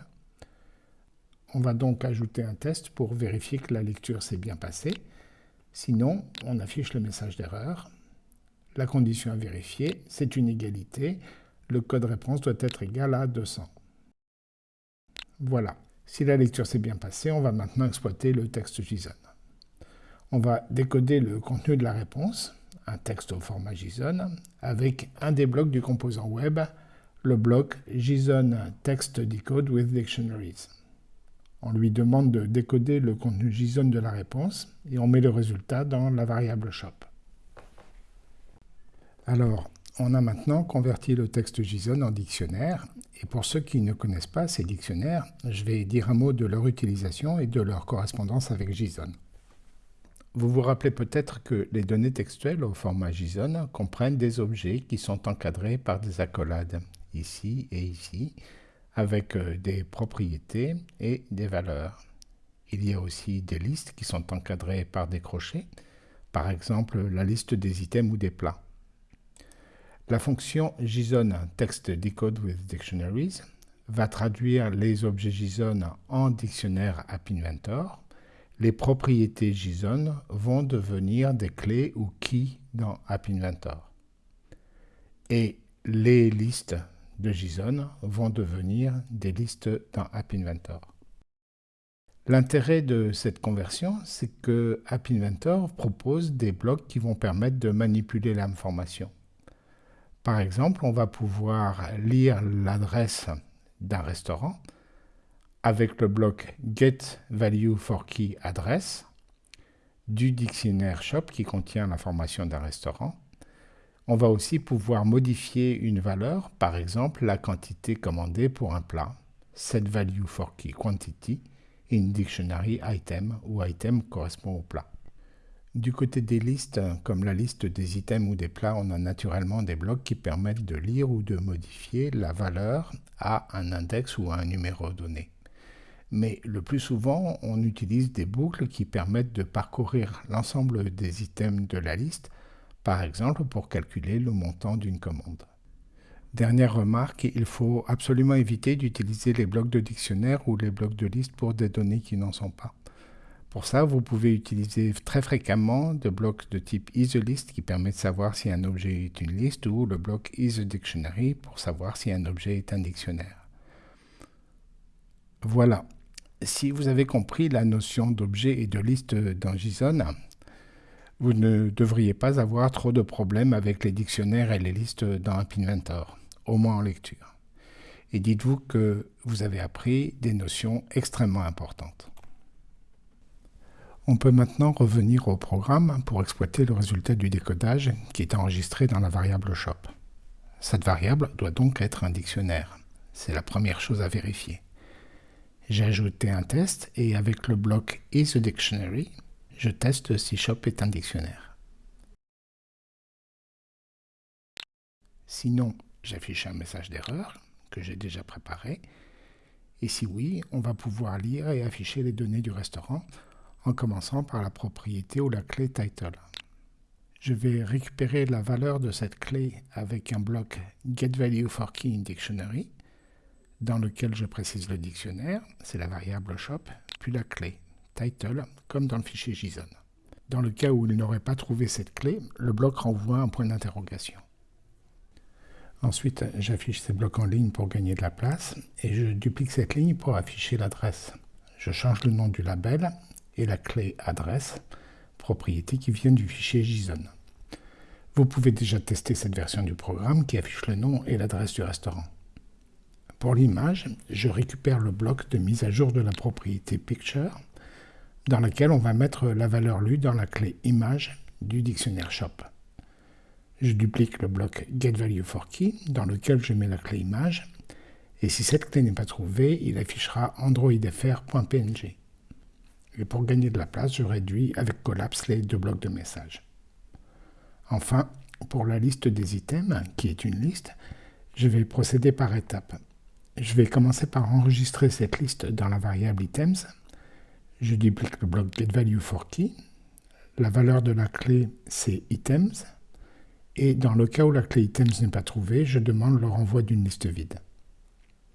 On va donc ajouter un test pour vérifier que la lecture s'est bien passée. Sinon, on affiche le message d'erreur la condition à vérifier, c'est une égalité. Le code réponse doit être égal à 200. Voilà. Si la lecture s'est bien passée, on va maintenant exploiter le texte JSON. On va décoder le contenu de la réponse, un texte au format JSON, avec un des blocs du composant web, le bloc JSON Text Decode with Dictionaries. On lui demande de décoder le contenu JSON de la réponse et on met le résultat dans la variable shop. Alors, on a maintenant converti le texte JSON en dictionnaire, et pour ceux qui ne connaissent pas ces dictionnaires, je vais dire un mot de leur utilisation et de leur correspondance avec JSON. Vous vous rappelez peut-être que les données textuelles au format JSON comprennent des objets qui sont encadrés par des accolades, ici et ici, avec euh, des propriétés et des valeurs. Il y a aussi des listes qui sont encadrées par des crochets, par exemple la liste des items ou des plats. La fonction JSON Text Decode with Dictionaries va traduire les objets JSON en dictionnaire App Inventor. Les propriétés JSON vont devenir des clés ou keys dans App Inventor. Et les listes de JSON vont devenir des listes dans App Inventor. L'intérêt de cette conversion, c'est que App Inventor propose des blocs qui vont permettre de manipuler l'information. Par exemple, on va pouvoir lire l'adresse d'un restaurant avec le bloc getValueForKeyAddress du dictionnaire shop qui contient l'information d'un restaurant. On va aussi pouvoir modifier une valeur, par exemple la quantité commandée pour un plat, setValueForKeyQuantity, in dictionary item où item correspond au plat. Du côté des listes, comme la liste des items ou des plats, on a naturellement des blocs qui permettent de lire ou de modifier la valeur à un index ou à un numéro donné. Mais le plus souvent, on utilise des boucles qui permettent de parcourir l'ensemble des items de la liste, par exemple pour calculer le montant d'une commande. Dernière remarque, il faut absolument éviter d'utiliser les blocs de dictionnaire ou les blocs de liste pour des données qui n'en sont pas. Pour ça, vous pouvez utiliser très fréquemment des blocs de type isList qui permet de savoir si un objet est une liste ou le bloc isDictionary pour savoir si un objet est un dictionnaire. Voilà. Si vous avez compris la notion d'objet et de liste dans JSON, vous ne devriez pas avoir trop de problèmes avec les dictionnaires et les listes dans App Inventor au moins en lecture. Et dites-vous que vous avez appris des notions extrêmement importantes. On peut maintenant revenir au programme pour exploiter le résultat du décodage qui est enregistré dans la variable shop. Cette variable doit donc être un dictionnaire. C'est la première chose à vérifier. J'ai ajouté un test et avec le bloc isDictionary, je teste si shop est un dictionnaire. Sinon, j'affiche un message d'erreur que j'ai déjà préparé. Et si oui, on va pouvoir lire et afficher les données du restaurant en commençant par la propriété ou la clé title. Je vais récupérer la valeur de cette clé avec un bloc getValueForKeyInDictionary dans lequel je précise le dictionnaire, c'est la variable shop, puis la clé title comme dans le fichier JSON. Dans le cas où il n'aurait pas trouvé cette clé, le bloc renvoie un point d'interrogation. Ensuite, j'affiche ces blocs en ligne pour gagner de la place et je duplique cette ligne pour afficher l'adresse. Je change le nom du label et la clé adresse, propriété qui vient du fichier JSON. Vous pouvez déjà tester cette version du programme qui affiche le nom et l'adresse du restaurant. Pour l'image, je récupère le bloc de mise à jour de la propriété Picture, dans laquelle on va mettre la valeur lue dans la clé image du dictionnaire shop je duplique le bloc getValueForKey dans lequel je mets la clé image et si cette clé n'est pas trouvée, il affichera androidfr.png. Et pour gagner de la place, je réduis avec Collapse les deux blocs de messages. Enfin, pour la liste des items, qui est une liste, je vais procéder par étapes. Je vais commencer par enregistrer cette liste dans la variable items. Je duplique le bloc getValueForKey. La valeur de la clé, c'est items. Et dans le cas où la clé items n'est pas trouvée, je demande le renvoi d'une liste vide.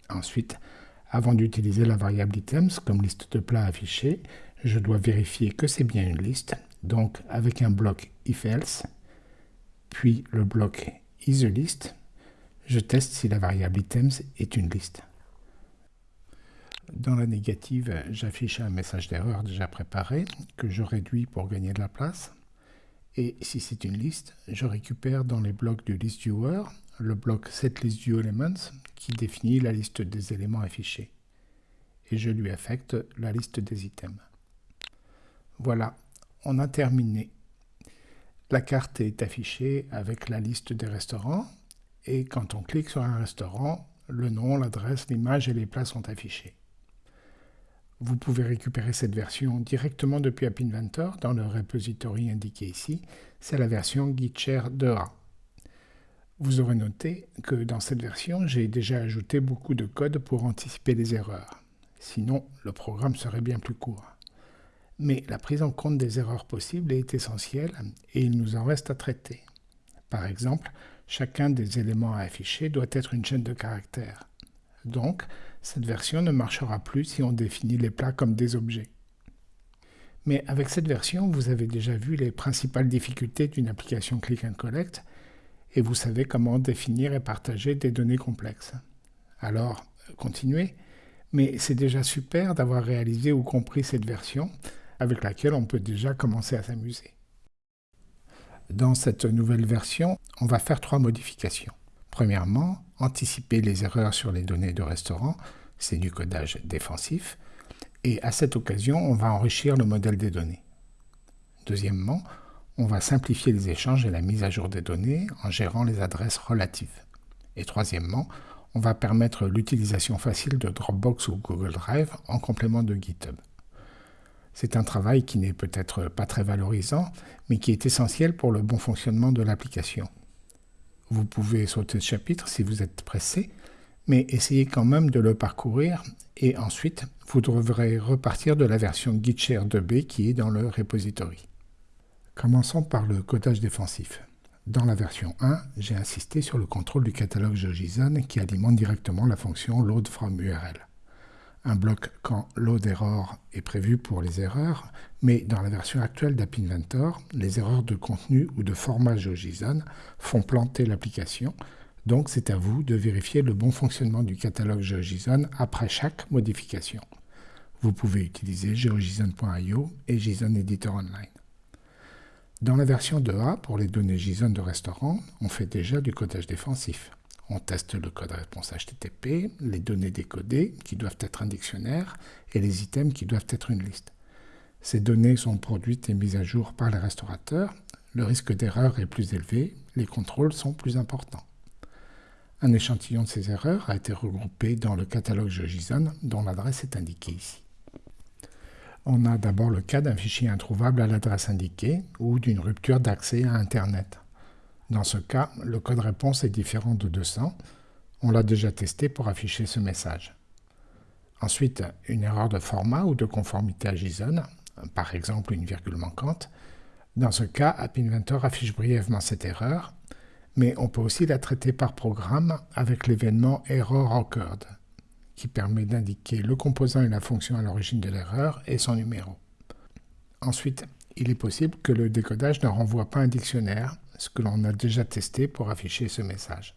Ensuite, avant d'utiliser la variable items comme liste de plats affichée, je dois vérifier que c'est bien une liste, donc avec un bloc if-else, puis le bloc isList, je teste si la variable items est une liste. Dans la négative, j'affiche un message d'erreur déjà préparé que je réduis pour gagner de la place. Et si c'est une liste, je récupère dans les blocs du ListViewer le bloc setListViewElements qui définit la liste des éléments affichés. Et je lui affecte la liste des items. Voilà, on a terminé. La carte est affichée avec la liste des restaurants et quand on clique sur un restaurant, le nom, l'adresse, l'image et les plats sont affichés. Vous pouvez récupérer cette version directement depuis App Inventor dans le repository indiqué ici. C'est la version Gitshare 2A. Vous aurez noté que dans cette version, j'ai déjà ajouté beaucoup de code pour anticiper les erreurs. Sinon, le programme serait bien plus court. Mais la prise en compte des erreurs possibles est essentielle et il nous en reste à traiter. Par exemple, chacun des éléments à afficher doit être une chaîne de caractères. Donc, cette version ne marchera plus si on définit les plats comme des objets. Mais avec cette version, vous avez déjà vu les principales difficultés d'une application Click and Collect et vous savez comment définir et partager des données complexes. Alors, continuez, mais c'est déjà super d'avoir réalisé ou compris cette version avec laquelle on peut déjà commencer à s'amuser. Dans cette nouvelle version, on va faire trois modifications. Premièrement, anticiper les erreurs sur les données de restaurant, c'est du codage défensif, et à cette occasion, on va enrichir le modèle des données. Deuxièmement, on va simplifier les échanges et la mise à jour des données en gérant les adresses relatives. Et troisièmement, on va permettre l'utilisation facile de Dropbox ou Google Drive en complément de GitHub. C'est un travail qui n'est peut-être pas très valorisant, mais qui est essentiel pour le bon fonctionnement de l'application. Vous pouvez sauter ce chapitre si vous êtes pressé, mais essayez quand même de le parcourir et ensuite vous devrez repartir de la version Gitshare 2b qui est dans le repository. Commençons par le codage défensif. Dans la version 1, j'ai insisté sur le contrôle du catalogue GeoJSON qui alimente directement la fonction load from URL. Un bloc quand load error est prévu pour les erreurs, mais dans la version actuelle d'App Inventor, les erreurs de contenu ou de format GeoJSON font planter l'application, donc c'est à vous de vérifier le bon fonctionnement du catalogue GeoJSON après chaque modification. Vous pouvez utiliser geojson.io et JSON Editor Online. Dans la version 2A, pour les données JSON de restaurant, on fait déjà du codage défensif. On teste le code réponse HTTP, les données décodées, qui doivent être un dictionnaire, et les items qui doivent être une liste. Ces données sont produites et mises à jour par les restaurateurs, le risque d'erreur est plus élevé, les contrôles sont plus importants. Un échantillon de ces erreurs a été regroupé dans le catalogue JSON dont l'adresse est indiquée ici. On a d'abord le cas d'un fichier introuvable à l'adresse indiquée ou d'une rupture d'accès à Internet. Dans ce cas, le code réponse est différent de 200. On l'a déjà testé pour afficher ce message. Ensuite, une erreur de format ou de conformité à JSON, par exemple une virgule manquante. Dans ce cas, App Inventor affiche brièvement cette erreur, mais on peut aussi la traiter par programme avec l'événement Error qui permet d'indiquer le composant et la fonction à l'origine de l'erreur et son numéro. Ensuite, il est possible que le décodage ne renvoie pas un dictionnaire, ce que l'on a déjà testé pour afficher ce message.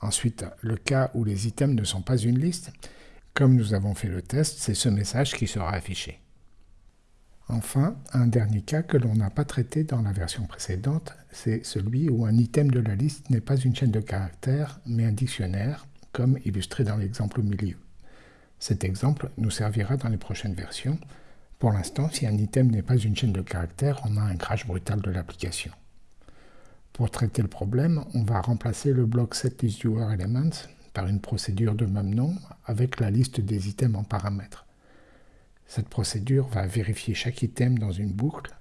Ensuite, le cas où les items ne sont pas une liste, comme nous avons fait le test, c'est ce message qui sera affiché. Enfin, un dernier cas que l'on n'a pas traité dans la version précédente, c'est celui où un item de la liste n'est pas une chaîne de caractères, mais un dictionnaire, comme illustré dans l'exemple au milieu. Cet exemple nous servira dans les prochaines versions. Pour l'instant, si un item n'est pas une chaîne de caractères, on a un crash brutal de l'application. Pour traiter le problème, on va remplacer le bloc setListViewerElements par une procédure de même nom avec la liste des items en paramètres. Cette procédure va vérifier chaque item dans une boucle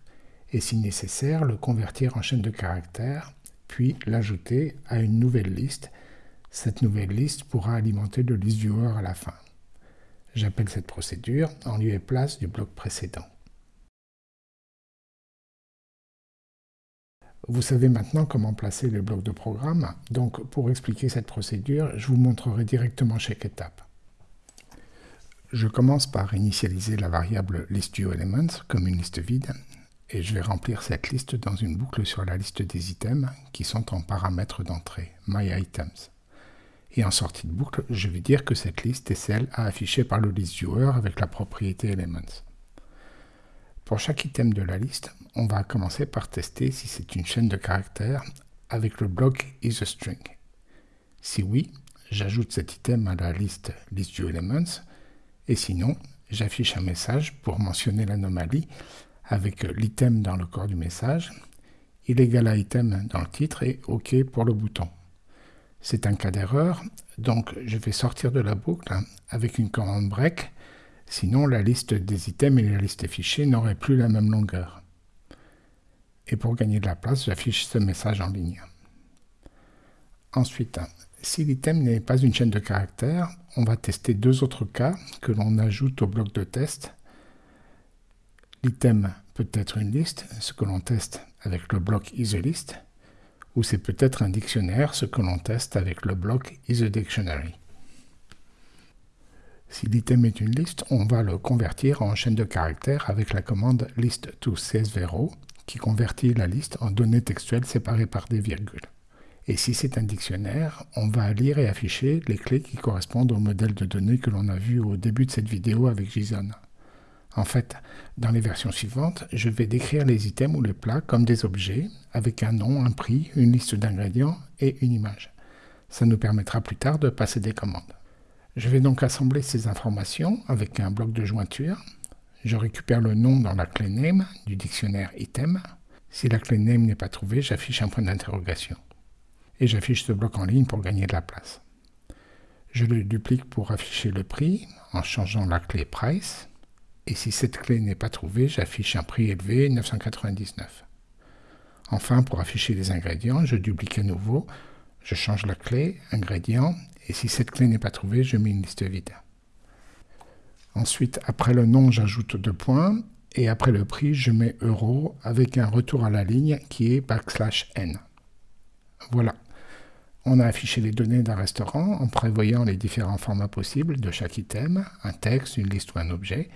et si nécessaire le convertir en chaîne de caractères, puis l'ajouter à une nouvelle liste cette nouvelle liste pourra alimenter le list viewer à la fin. J'appelle cette procédure en lieu et place du bloc précédent. Vous savez maintenant comment placer les blocs de programme, donc pour expliquer cette procédure, je vous montrerai directement chaque étape. Je commence par initialiser la variable ListViewElements comme une liste vide, et je vais remplir cette liste dans une boucle sur la liste des items qui sont en paramètre d'entrée, MyItems. Et en sortie de boucle, je vais dire que cette liste est celle à afficher par le list viewer avec la propriété elements. Pour chaque item de la liste, on va commencer par tester si c'est une chaîne de caractères avec le bloc isAstring. Si oui, j'ajoute cet item à la liste ListViewElements et sinon, j'affiche un message pour mentionner l'anomalie avec l'item dans le corps du message, illégal à item dans le titre et OK pour le bouton. C'est un cas d'erreur, donc je vais sortir de la boucle avec une commande break, sinon la liste des items et la liste fichiers n'auraient plus la même longueur. Et pour gagner de la place, j'affiche ce message en ligne. Ensuite, si l'item n'est pas une chaîne de caractères, on va tester deux autres cas que l'on ajoute au bloc de test. L'item peut être une liste, ce que l'on teste avec le bloc isList, ou c'est peut-être un dictionnaire, ce que l'on teste avec le bloc isADictionary. Si l'item est une liste, on va le convertir en chaîne de caractères avec la commande list to csvero qui convertit la liste en données textuelles séparées par des virgules. Et si c'est un dictionnaire, on va lire et afficher les clés qui correspondent au modèle de données que l'on a vu au début de cette vidéo avec JSON. En fait, dans les versions suivantes, je vais décrire les items ou les plats comme des objets, avec un nom, un prix, une liste d'ingrédients et une image. Ça nous permettra plus tard de passer des commandes. Je vais donc assembler ces informations avec un bloc de jointure. Je récupère le nom dans la clé name du dictionnaire item. Si la clé name n'est pas trouvée, j'affiche un point d'interrogation. Et j'affiche ce bloc en ligne pour gagner de la place. Je le duplique pour afficher le prix en changeant la clé price. Et si cette clé n'est pas trouvée, j'affiche un prix élevé 999. Enfin, pour afficher les ingrédients, je duplique à nouveau, je change la clé, ingrédients, et si cette clé n'est pas trouvée, je mets une liste vide. Ensuite, après le nom, j'ajoute deux points. Et après le prix, je mets euro avec un retour à la ligne qui est backslash n. Voilà. On a affiché les données d'un restaurant en prévoyant les différents formats possibles de chaque item, un texte, une liste ou un objet,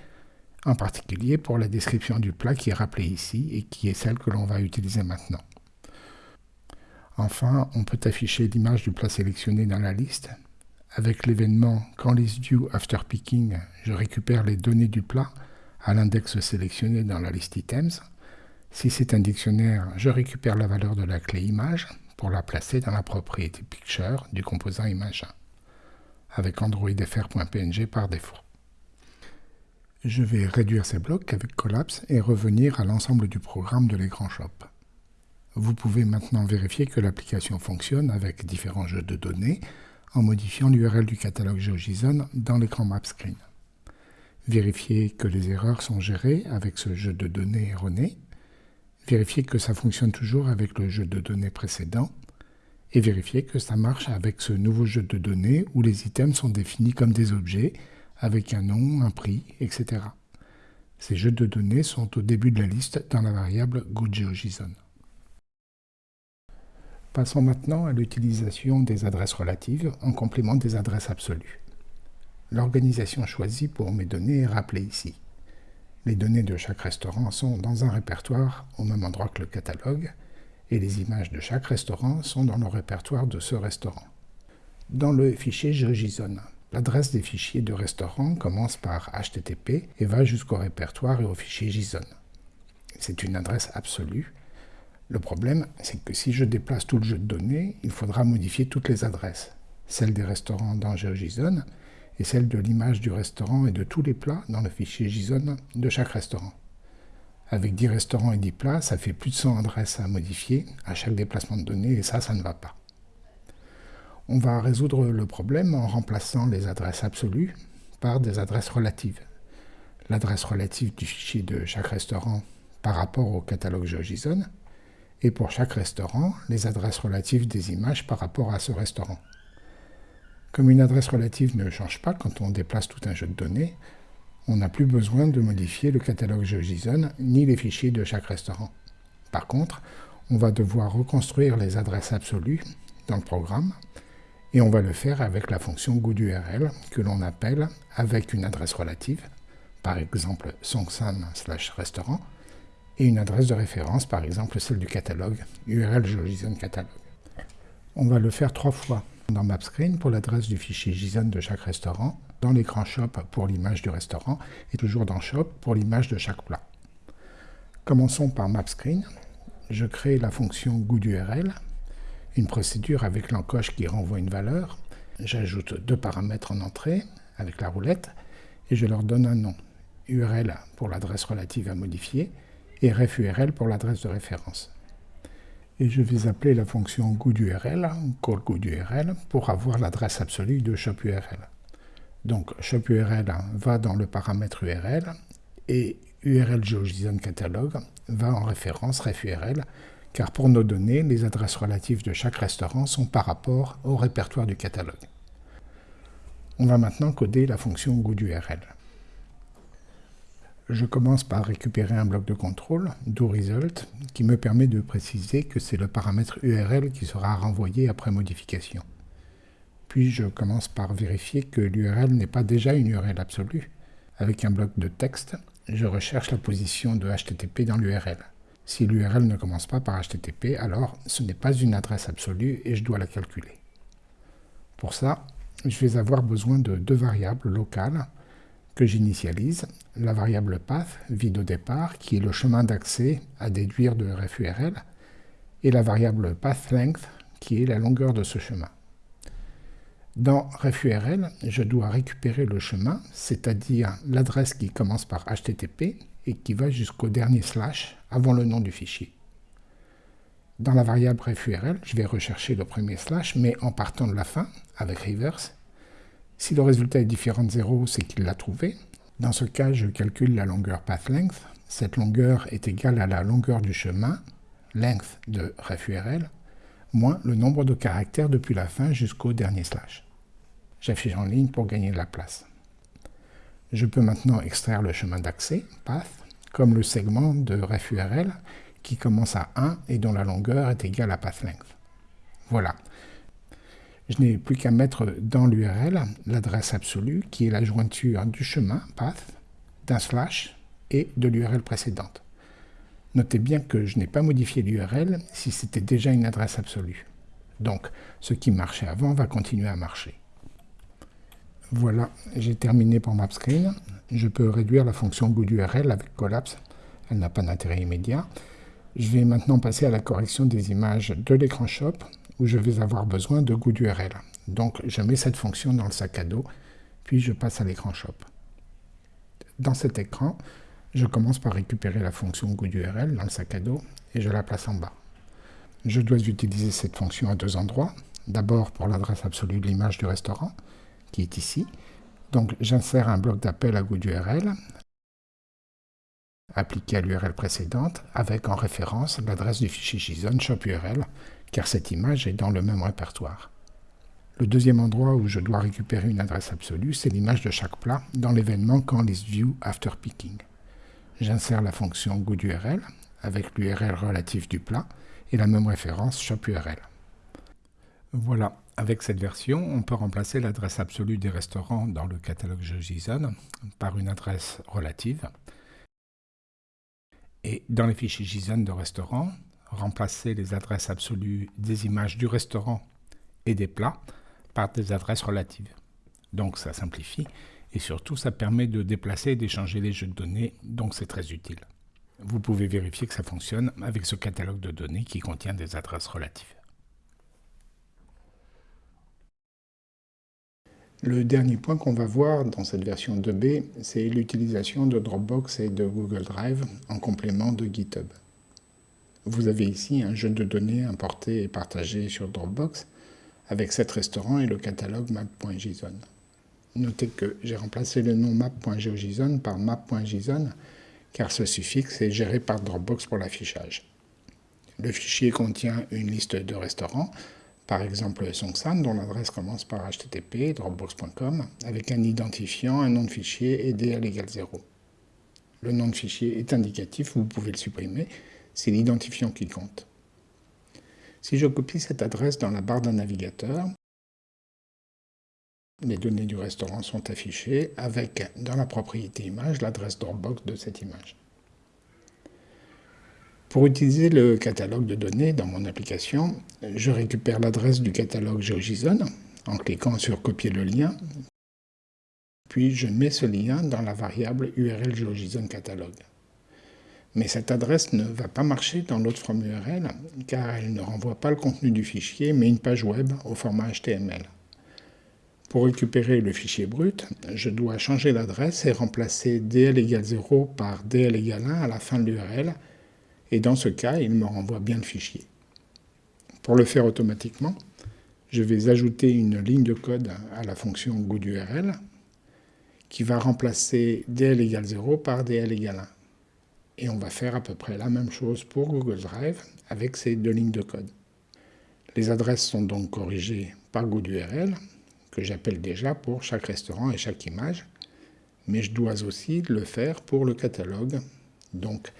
en particulier pour la description du plat qui est rappelée ici et qui est celle que l'on va utiliser maintenant. Enfin, on peut afficher l'image du plat sélectionné dans la liste. Avec l'événement quand view after picking, je récupère les données du plat à l'index sélectionné dans la liste items. Si c'est un dictionnaire, je récupère la valeur de la clé image pour la placer dans la propriété picture du composant image 1, avec androidfr.png par défaut. Je vais réduire ces blocs avec Collapse et revenir à l'ensemble du programme de l'écran Shop. Vous pouvez maintenant vérifier que l'application fonctionne avec différents jeux de données en modifiant l'URL du catalogue GeoJSON dans l'écran Map Screen. Vérifiez que les erreurs sont gérées avec ce jeu de données erroné. Vérifiez que ça fonctionne toujours avec le jeu de données précédent. Et vérifiez que ça marche avec ce nouveau jeu de données où les items sont définis comme des objets avec un nom, un prix, etc. Ces jeux de données sont au début de la liste dans la variable GoodGeoJSON. Passons maintenant à l'utilisation des adresses relatives en complément des adresses absolues. L'organisation choisie pour mes données est rappelée ici. Les données de chaque restaurant sont dans un répertoire au même endroit que le catalogue, et les images de chaque restaurant sont dans le répertoire de ce restaurant. Dans le fichier GeoJSON, l'adresse des fichiers de restaurant commence par HTTP et va jusqu'au répertoire et au fichier JSON. C'est une adresse absolue le problème, c'est que si je déplace tout le jeu de données, il faudra modifier toutes les adresses, celles des restaurants dans GeoJSON et celles de l'image du restaurant et de tous les plats dans le fichier JSON de chaque restaurant. Avec 10 restaurants et 10 plats, ça fait plus de 100 adresses à modifier à chaque déplacement de données et ça, ça ne va pas. On va résoudre le problème en remplaçant les adresses absolues par des adresses relatives. L'adresse relative du fichier de chaque restaurant par rapport au catalogue GeoJSON et pour chaque restaurant, les adresses relatives des images par rapport à ce restaurant. Comme une adresse relative ne change pas quand on déplace tout un jeu de données, on n'a plus besoin de modifier le catalogue GeoJSON ni les fichiers de chaque restaurant. Par contre, on va devoir reconstruire les adresses absolues dans le programme, et on va le faire avec la fonction GoodURL que l'on appelle avec une adresse relative, par exemple songsan/restaurant, et une adresse de référence, par exemple celle du catalogue, URL GeoJSON catalogue. On va le faire trois fois dans MapScreen pour l'adresse du fichier JSON de chaque restaurant, dans l'écran Shop pour l'image du restaurant, et toujours dans Shop pour l'image de chaque plat. Commençons par MapScreen. Je crée la fonction GoodURL, une procédure avec l'encoche qui renvoie une valeur. J'ajoute deux paramètres en entrée avec la roulette et je leur donne un nom. URL pour l'adresse relative à modifier et refURL pour l'adresse de référence. Et je vais appeler la fonction GoodURL, callGoodURL, pour avoir l'adresse absolue de ShopURL. Donc ShopURL va dans le paramètre URL et URL GeoJSON Catalog va en référence refURL, car pour nos données, les adresses relatives de chaque restaurant sont par rapport au répertoire du catalogue. On va maintenant coder la fonction GoodURL. Je commence par récupérer un bloc de contrôle, doResult, qui me permet de préciser que c'est le paramètre URL qui sera renvoyé après modification. Puis je commence par vérifier que l'URL n'est pas déjà une URL absolue. Avec un bloc de texte, je recherche la position de HTTP dans l'URL. Si l'URL ne commence pas par HTTP, alors ce n'est pas une adresse absolue et je dois la calculer. Pour ça, je vais avoir besoin de deux variables locales j'initialise. La variable path, vide au départ, qui est le chemin d'accès à déduire de RefURL, et la variable pathLength, qui est la longueur de ce chemin. Dans RefURL, je dois récupérer le chemin, c'est-à-dire l'adresse qui commence par HTTP et qui va jusqu'au dernier slash avant le nom du fichier. Dans la variable refURL, je vais rechercher le premier slash, mais en partant de la fin, avec reverse. Si le résultat est différent de 0, c'est qu'il l'a trouvé. Dans ce cas, je calcule la longueur pathLength. Cette longueur est égale à la longueur du chemin, length de refURL, moins le nombre de caractères depuis la fin jusqu'au dernier slash. J'affiche en ligne pour gagner de la place. Je peux maintenant extraire le chemin d'accès, path, comme le segment de refURL qui commence à 1 et dont la longueur est égale à pathlength. Voilà. Je n'ai plus qu'à mettre dans l'URL l'adresse absolue qui est la jointure du chemin, path, d'un slash et de l'URL précédente. Notez bien que je n'ai pas modifié l'URL si c'était déjà une adresse absolue. Donc, ce qui marchait avant va continuer à marcher. Voilà, j'ai terminé pour MapScreen. Je peux réduire la fonction GoodURL avec Collapse. Elle n'a pas d'intérêt immédiat. Je vais maintenant passer à la correction des images de l'écran Shop je vais avoir besoin de GoodURL. Donc, je mets cette fonction dans le sac à dos, puis je passe à l'écran Shop. Dans cet écran, je commence par récupérer la fonction GoodURL dans le sac à dos et je la place en bas. Je dois utiliser cette fonction à deux endroits. D'abord pour l'adresse absolue de l'image du restaurant, qui est ici. Donc j'insère un bloc d'appel à GoodURL appliqué à l'URL précédente avec en référence l'adresse du fichier JSON ShopURL car cette image est dans le même répertoire. Le deuxième endroit où je dois récupérer une adresse absolue, c'est l'image de chaque plat dans l'événement quand view after picking j'insère la fonction GoodURL avec l'URL relatif du plat et la même référence ShopURL. Voilà, avec cette version, on peut remplacer l'adresse absolue des restaurants dans le catalogue JSON par une adresse relative. Et dans les fichiers JSON de restaurants, remplacer les adresses absolues des images du restaurant et des plats par des adresses relatives. Donc ça simplifie et surtout ça permet de déplacer et d'échanger les jeux de données, donc c'est très utile. Vous pouvez vérifier que ça fonctionne avec ce catalogue de données qui contient des adresses relatives. Le dernier point qu'on va voir dans cette version 2B, c'est l'utilisation de Dropbox et de Google Drive en complément de GitHub. Vous avez ici un jeu de données importé et partagé sur Dropbox avec 7 restaurants et le catalogue map.json. Notez que j'ai remplacé le nom map.geojson par map.json car ce suffixe est géré par Dropbox pour l'affichage. Le fichier contient une liste de restaurants, par exemple Songsan, dont l'adresse commence par http dropbox.com, avec un identifiant, un nom de fichier et DL égale 0. Le nom de fichier est indicatif, vous pouvez le supprimer, c'est l'identifiant qui compte. Si je copie cette adresse dans la barre d'un navigateur, les données du restaurant sont affichées avec, dans la propriété image, l'adresse Dropbox de cette image. Pour utiliser le catalogue de données dans mon application, je récupère l'adresse du catalogue GeoJSON en cliquant sur copier le lien, puis je mets ce lien dans la variable URL catalogue. Mais cette adresse ne va pas marcher dans l'autre from URL car elle ne renvoie pas le contenu du fichier mais une page web au format HTML. Pour récupérer le fichier brut, je dois changer l'adresse et remplacer dl égale 0 par dl égale 1 à la fin de l'URL, et dans ce cas, il me renvoie bien le fichier. Pour le faire automatiquement, je vais ajouter une ligne de code à la fonction GoodURL qui va remplacer dl égale 0 par dl égale 1. Et on va faire à peu près la même chose pour Google Drive avec ces deux lignes de code. Les adresses sont donc corrigées par GoodURL que j'appelle déjà pour chaque restaurant et chaque image, mais je dois aussi le faire pour le catalogue. Donc,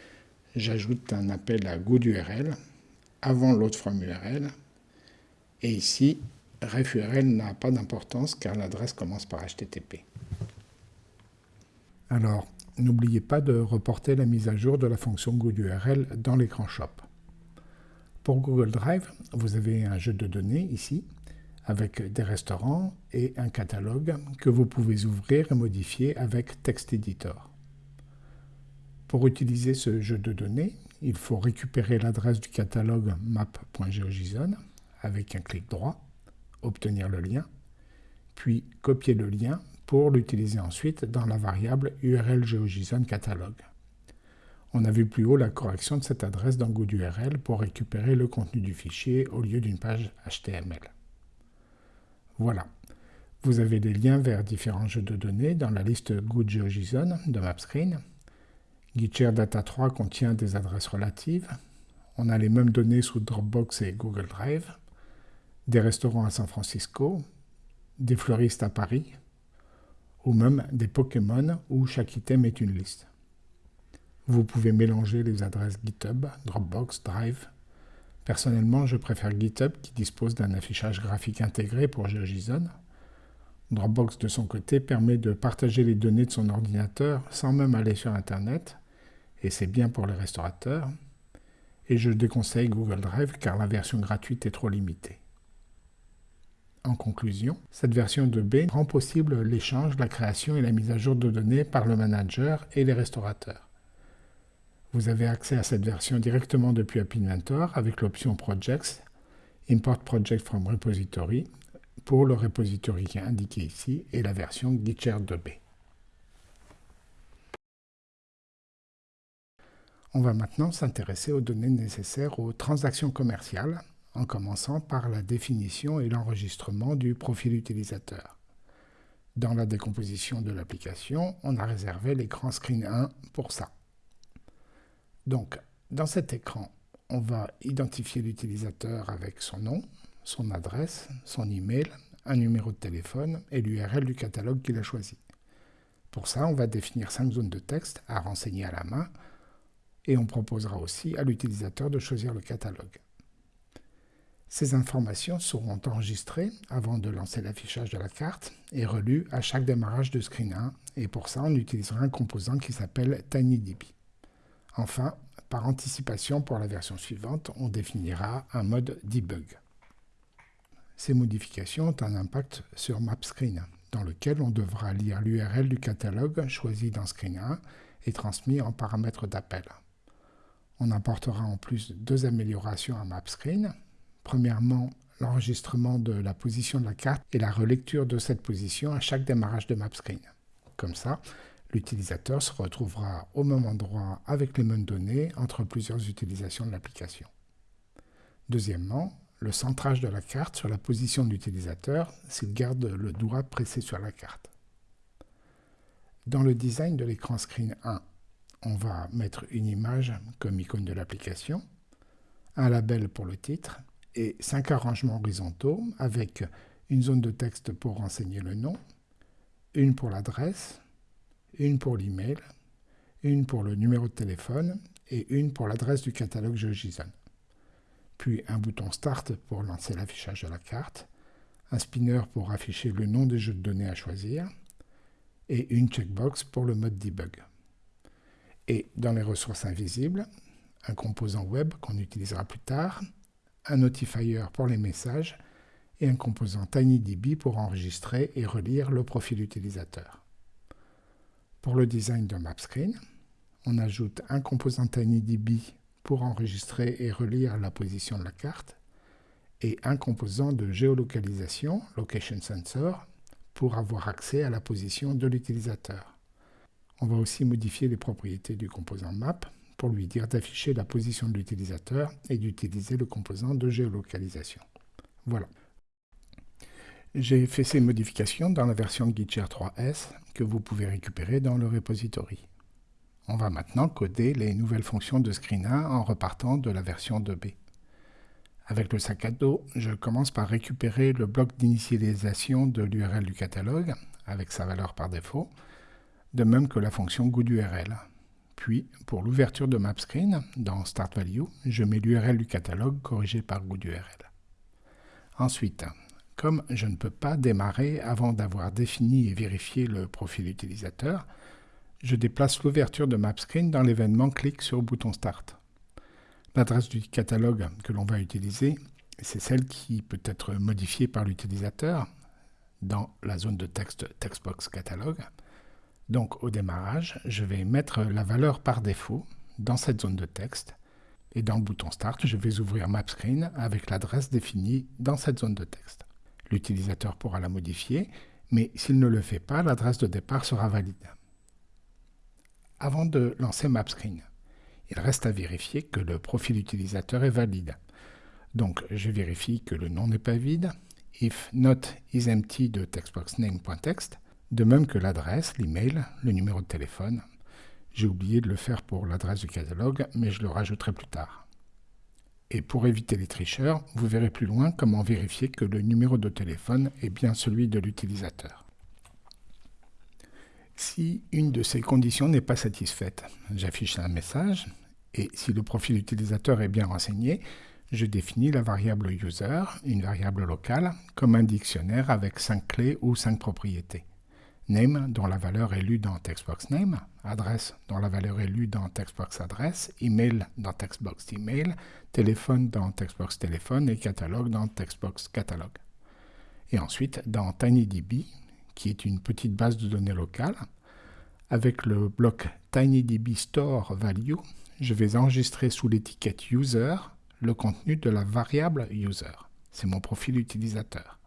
j'ajoute un appel à GoodURL avant l'autre from URL, et ici, refURL n'a pas d'importance car l'adresse commence par HTTP. Alors, n'oubliez pas de reporter la mise à jour de la fonction GoodURL dans l'écran Shop. Pour Google Drive, vous avez un jeu de données ici, avec des restaurants et un catalogue que vous pouvez ouvrir et modifier avec Text Editor. Pour utiliser ce jeu de données, il faut récupérer l'adresse du catalogue map.geojson avec un clic droit, obtenir le lien, puis copier le lien pour l'utiliser ensuite dans la variable URL GeoJSON catalogue. On a vu plus haut la correction de cette adresse dans GoodURL pour récupérer le contenu du fichier au lieu d'une page HTML. Voilà. Vous avez des liens vers différents jeux de données dans la liste GoodGeoJSON de MapScreen. GitShare Data 3 contient des adresses relatives. On a les mêmes données sous Dropbox et Google Drive. Des restaurants à San Francisco, des fleuristes à Paris, ou même des Pokémon où chaque item est une liste. Vous pouvez mélanger les adresses GitHub, Dropbox, Drive. Personnellement, je préfère GitHub qui dispose d'un affichage graphique intégré pour GeoJSON. Dropbox, de son côté, permet de partager les données de son ordinateur sans même aller sur Internet, et c'est bien pour les restaurateurs. Et je déconseille Google Drive car la version gratuite est trop limitée. En conclusion, cette version de B rend possible l'échange, la création et la mise à jour de données par le manager et les restaurateurs. Vous avez accès à cette version directement depuis App Inventor avec l'option Projects, Import Project from Repository pour le repository indiqué ici et la version Gitshare 2B. On va maintenant s'intéresser aux données nécessaires aux transactions commerciales, en commençant par la définition et l'enregistrement du profil utilisateur. Dans la décomposition de l'application, on a réservé l'écran Screen 1 pour ça. Donc, dans cet écran, on va identifier l'utilisateur avec son nom, son adresse, son email, un numéro de téléphone et l'URL du catalogue qu'il a choisi. Pour ça, on va définir cinq zones de texte à renseigner à la main et on proposera aussi à l'utilisateur de choisir le catalogue. Ces informations seront enregistrées avant de lancer l'affichage de la carte et relues à chaque démarrage de Screen 1 et pour ça on utilisera un composant qui s'appelle TinyDB. Enfin, par anticipation pour la version suivante, on définira un mode debug. Ces modifications ont un impact sur MapScreen, dans lequel on devra lire l'URL du catalogue choisi dans Screen 1 et transmis en paramètres d'appel. On apportera en plus deux améliorations à MapScreen. Premièrement, l'enregistrement de la position de la carte et la relecture de cette position à chaque démarrage de MapScreen. Comme ça, l'utilisateur se retrouvera au même endroit avec les mêmes données entre plusieurs utilisations de l'application. Deuxièmement, le centrage de la carte sur la position de l'utilisateur s'il garde le doigt pressé sur la carte. Dans le design de l'écran Screen 1, on va mettre une image comme icône de l'application, un label pour le titre et cinq arrangements horizontaux avec une zone de texte pour renseigner le nom, une pour l'adresse, une pour l'email, une pour le numéro de téléphone et une pour l'adresse du catalogue GeoJSON. Puis un bouton Start pour lancer l'affichage de la carte, un spinner pour afficher le nom des jeux de données à choisir et une checkbox pour le mode debug. Et dans les ressources invisibles, un composant web qu'on utilisera plus tard, un notifier pour les messages et un composant TinyDB pour enregistrer et relire le profil utilisateur. Pour le design de MapScreen, on ajoute un composant TinyDB pour enregistrer et relire la position de la carte et un composant de géolocalisation, Location Sensor, pour avoir accès à la position de l'utilisateur. On va aussi modifier les propriétés du composant Map pour lui dire d'afficher la position de l'utilisateur et d'utiliser le composant de géolocalisation. Voilà. J'ai fait ces modifications dans la version Gitshare 3S que vous pouvez récupérer dans le repository. On va maintenant coder les nouvelles fonctions de Screen 1 en repartant de la version 2B. Avec le sac à dos, je commence par récupérer le bloc d'initialisation de l'URL du catalogue, avec sa valeur par défaut, de même que la fonction GoodURL. Puis, pour l'ouverture de MapScreen, dans Start Value, je mets l'URL du catalogue corrigé par GoodURL. Ensuite, comme je ne peux pas démarrer avant d'avoir défini et vérifié le profil utilisateur, je déplace l'ouverture de MapScreen dans l'événement Clique sur bouton Start. L'adresse du catalogue que l'on va utiliser, c'est celle qui peut être modifiée par l'utilisateur dans la zone de texte Textbox Catalogue. Donc au démarrage, je vais mettre la valeur par défaut dans cette zone de texte et dans le bouton Start, je vais ouvrir MapScreen avec l'adresse définie dans cette zone de texte. L'utilisateur pourra la modifier, mais s'il ne le fait pas, l'adresse de départ sera valide. Avant de lancer MapScreen, il reste à vérifier que le profil utilisateur est valide. Donc je vérifie que le nom n'est pas vide, if not is empty de textboxname.text, de même que l'adresse, l'email, le numéro de téléphone. J'ai oublié de le faire pour l'adresse du catalogue, mais je le rajouterai plus tard. Et pour éviter les tricheurs, vous verrez plus loin comment vérifier que le numéro de téléphone est bien celui de l'utilisateur. Si une de ces conditions n'est pas satisfaite, j'affiche un message et si le profil utilisateur est bien renseigné, je définis la variable user, une variable locale, comme un dictionnaire avec 5 clés ou 5 propriétés. Name, dont la valeur est lue dans Textbox Name, adresse, dont la valeur est lue dans Textbox Adresse, email dans Textbox Email, téléphone dans Textbox Téléphone et catalogue dans Textbox Catalogue. Et ensuite, dans TinyDB, qui est une petite base de données locale, avec le bloc TinyDB Store Value, je vais enregistrer sous l'étiquette User le contenu de la variable User. C'est mon profil utilisateur.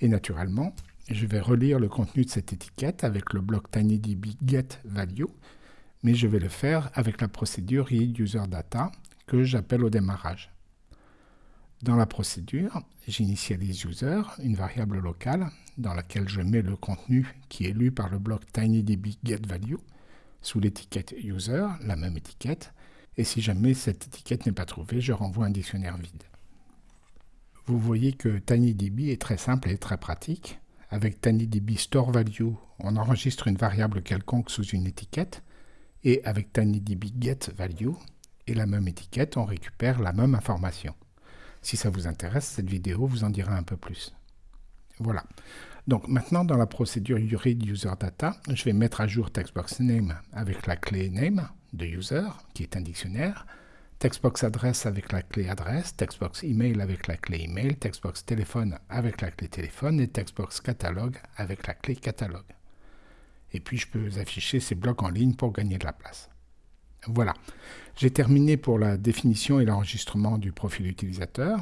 Et naturellement, je vais relire le contenu de cette étiquette avec le bloc tinydb get value, mais je vais le faire avec la procédure readUserData que j'appelle au démarrage. Dans la procédure, j'initialise user, une variable locale, dans laquelle je mets le contenu qui est lu par le bloc tinydb get value sous l'étiquette user, la même étiquette, et si jamais cette étiquette n'est pas trouvée, je renvoie un dictionnaire vide. Vous voyez que TinyDB est très simple et très pratique. Avec TinyDB Store Value, on enregistre une variable quelconque sous une étiquette, et avec TinyDB Get Value et la même étiquette, on récupère la même information. Si ça vous intéresse, cette vidéo vous en dira un peu plus. Voilà. Donc maintenant, dans la procédure readUserData, je vais mettre à jour TextboxName avec la clé name de user, qui est un dictionnaire, Textbox adresse avec la clé adresse, Textbox email avec la clé email, Textbox téléphone avec la clé téléphone et Textbox catalogue avec la clé catalogue. Et puis je peux afficher ces blocs en ligne pour gagner de la place. Voilà, j'ai terminé pour la définition et l'enregistrement du profil utilisateur.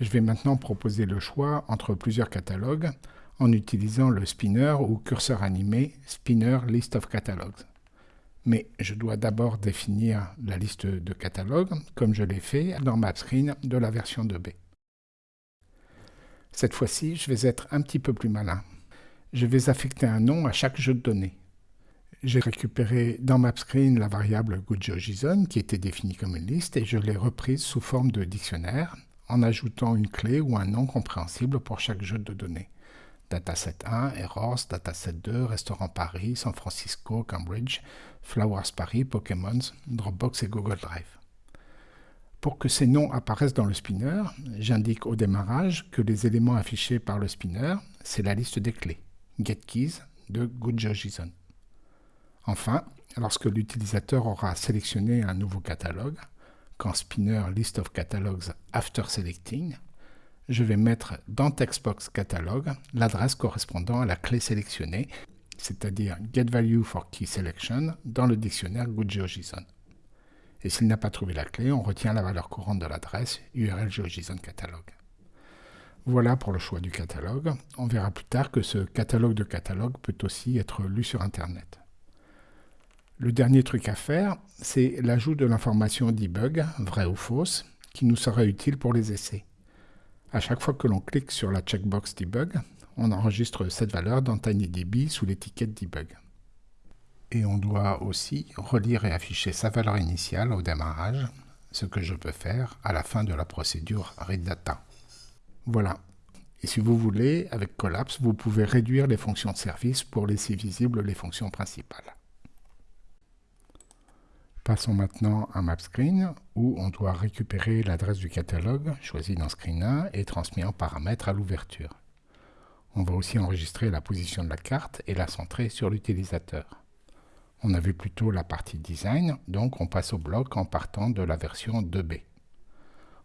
Je vais maintenant proposer le choix entre plusieurs catalogues en utilisant le spinner ou curseur animé Spinner List of Catalogs mais je dois d'abord définir la liste de catalogues, comme je l'ai fait dans MapScreen de la version 2B. Cette fois-ci, je vais être un petit peu plus malin. Je vais affecter un nom à chaque jeu de données. J'ai récupéré dans MapScreen la variable GoodJoJSON qui était définie comme une liste et je l'ai reprise sous forme de dictionnaire en ajoutant une clé ou un nom compréhensible pour chaque jeu de données. Dataset 1, Errors, Dataset 2, Restaurant Paris, San Francisco, Cambridge, Flowers Paris, Pokémon, Dropbox et Google Drive. Pour que ces noms apparaissent dans le spinner, j'indique au démarrage que les éléments affichés par le spinner, c'est la liste des clés, GetKeys de GoodJoJSON. Enfin, lorsque l'utilisateur aura sélectionné un nouveau catalogue, quand spinner list of catalogs after selecting, je vais mettre dans Textbox Catalog l'adresse correspondant à la clé sélectionnée, c'est-à-dire GetValue dans le dictionnaire GoodGeoJSON. Et s'il n'a pas trouvé la clé, on retient la valeur courante de l'adresse URL. Voilà pour le choix du catalogue. On verra plus tard que ce catalogue de catalogue peut aussi être lu sur Internet. Le dernier truc à faire, c'est l'ajout de l'information debug, vraie ou fausse, qui nous sera utile pour les essais. À chaque fois que l'on clique sur la checkbox Debug, on enregistre cette valeur dans TinyDB sous l'étiquette Debug. Et on doit aussi relire et afficher sa valeur initiale au démarrage, ce que je peux faire à la fin de la procédure readData. Voilà. Et si vous voulez, avec Collapse, vous pouvez réduire les fonctions de service pour laisser visibles les fonctions principales. Passons maintenant à MapScreen, où on doit récupérer l'adresse du catalogue, choisi dans Screen 1 et transmis en paramètre à l'ouverture. On va aussi enregistrer la position de la carte et la centrer sur l'utilisateur. On avait plutôt la partie design, donc on passe au bloc en partant de la version 2B.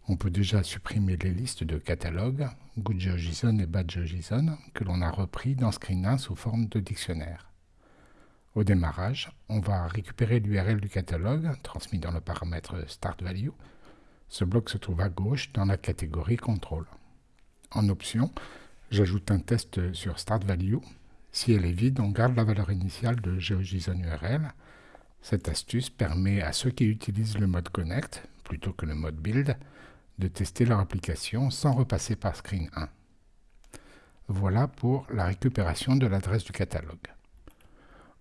On peut déjà supprimer les listes de catalogues, GoodGeoJSON et BadGeoJSON, que l'on a repris dans Screen 1 sous forme de dictionnaire. Au démarrage, on va récupérer l'URL du catalogue, transmis dans le paramètre StartValue. Ce bloc se trouve à gauche dans la catégorie Contrôle. En option, j'ajoute un test sur StartValue. Si elle est vide, on garde la valeur initiale de GeoJSON URL. Cette astuce permet à ceux qui utilisent le mode Connect, plutôt que le mode Build, de tester leur application sans repasser par Screen 1. Voilà pour la récupération de l'adresse du catalogue.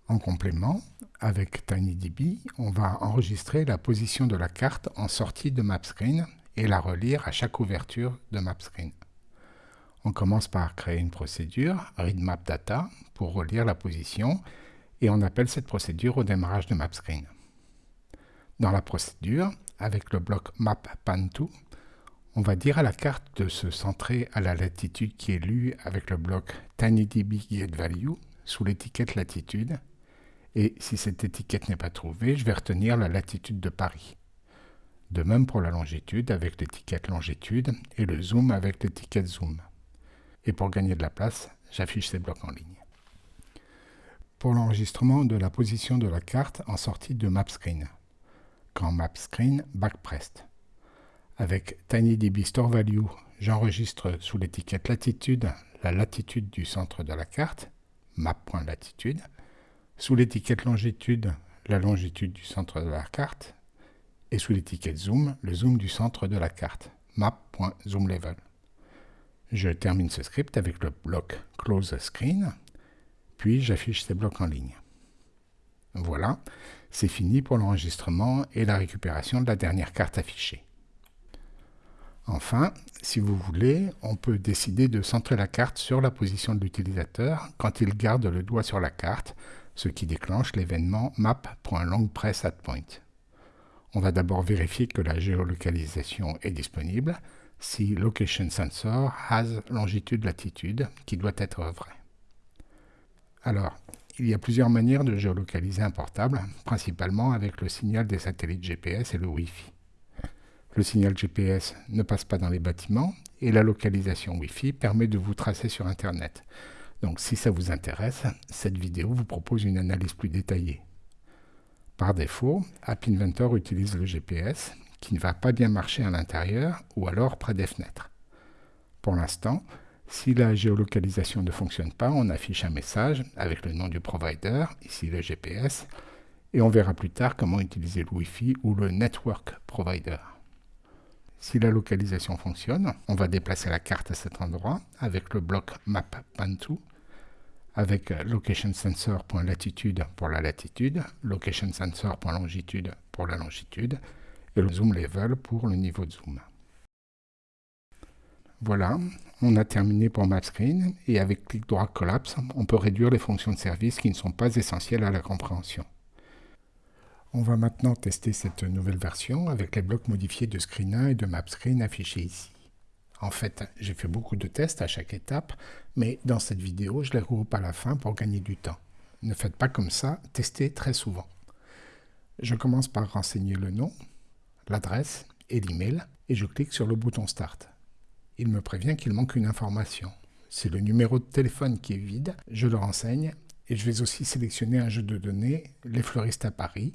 En complément, avec TinyDB, on va enregistrer la position de la carte en sortie de MapScreen et la relire à chaque ouverture de MapScreen. On commence par créer une procédure, readMapData, pour relire la position, et on appelle cette procédure au démarrage de MapScreen. Dans la procédure, avec le bloc MapPan2, on va dire à la carte de se centrer à la latitude qui est lue avec le bloc TinyDB sous l'étiquette latitude. Et si cette étiquette n'est pas trouvée, je vais retenir la latitude de Paris. De même pour la longitude avec l'étiquette longitude et le zoom avec l'étiquette zoom. Et pour gagner de la place, j'affiche ces blocs en ligne. Pour l'enregistrement de la position de la carte en sortie de MapScreen. Quand MapScreen backpressed. Avec TinyDB Store Value, j'enregistre sous l'étiquette latitude la latitude du centre de la carte, map.latitude. Sous l'étiquette longitude, la longitude du centre de la carte. Et sous l'étiquette zoom, le zoom du centre de la carte, map.zoomLevel. Je termine ce script avec le bloc Close Screen, puis j'affiche ces blocs en ligne. Voilà, c'est fini pour l'enregistrement et la récupération de la dernière carte affichée. Enfin, si vous voulez, on peut décider de centrer la carte sur la position de l'utilisateur quand il garde le doigt sur la carte, ce qui déclenche l'événement map.longpress@point. On va d'abord vérifier que la géolocalisation est disponible, si location sensor has longitude latitude, qui doit être vrai. Alors, il y a plusieurs manières de géolocaliser un portable, principalement avec le signal des satellites GPS et le Wi-Fi. Le signal GPS ne passe pas dans les bâtiments et la localisation Wi-Fi permet de vous tracer sur Internet. Donc si ça vous intéresse, cette vidéo vous propose une analyse plus détaillée. Par défaut, App Inventor utilise le GPS qui ne va pas bien marcher à l'intérieur ou alors près des fenêtres. Pour l'instant, si la géolocalisation ne fonctionne pas, on affiche un message avec le nom du provider, ici le GPS, et on verra plus tard comment utiliser le Wi-Fi ou le Network Provider. Si la localisation fonctionne, on va déplacer la carte à cet endroit avec le bloc map Pantu, avec location sensor.latitude pour la latitude, location sensor.longitude pour la longitude et le zoom level pour le niveau de zoom. Voilà, on a terminé pour MapScreen et avec clic droit collapse, on peut réduire les fonctions de service qui ne sont pas essentielles à la compréhension. On va maintenant tester cette nouvelle version avec les blocs modifiés de Screen 1 et de MapScreen affichés ici. En fait, j'ai fait beaucoup de tests à chaque étape, mais dans cette vidéo, je les regroupe à la fin pour gagner du temps. Ne faites pas comme ça, testez très souvent. Je commence par renseigner le nom, l'adresse et l'email, et je clique sur le bouton Start. Il me prévient qu'il manque une information. C'est le numéro de téléphone qui est vide, je le renseigne, et je vais aussi sélectionner un jeu de données, les fleuristes à Paris,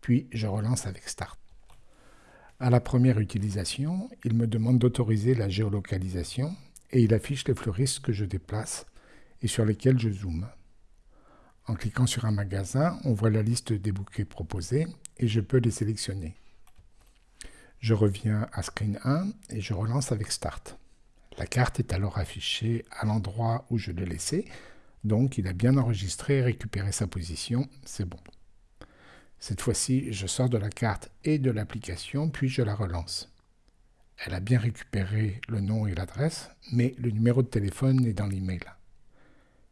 puis je relance avec Start. À la première utilisation, il me demande d'autoriser la géolocalisation et il affiche les fleuristes que je déplace et sur lesquels je zoome. En cliquant sur un magasin, on voit la liste des bouquets proposés et je peux les sélectionner. Je reviens à Screen 1 et je relance avec Start. La carte est alors affichée à l'endroit où je l'ai laissée, donc il a bien enregistré et récupéré sa position, c'est bon. Cette fois-ci, je sors de la carte et de l'application, puis je la relance. Elle a bien récupéré le nom et l'adresse, mais le numéro de téléphone est dans l'email.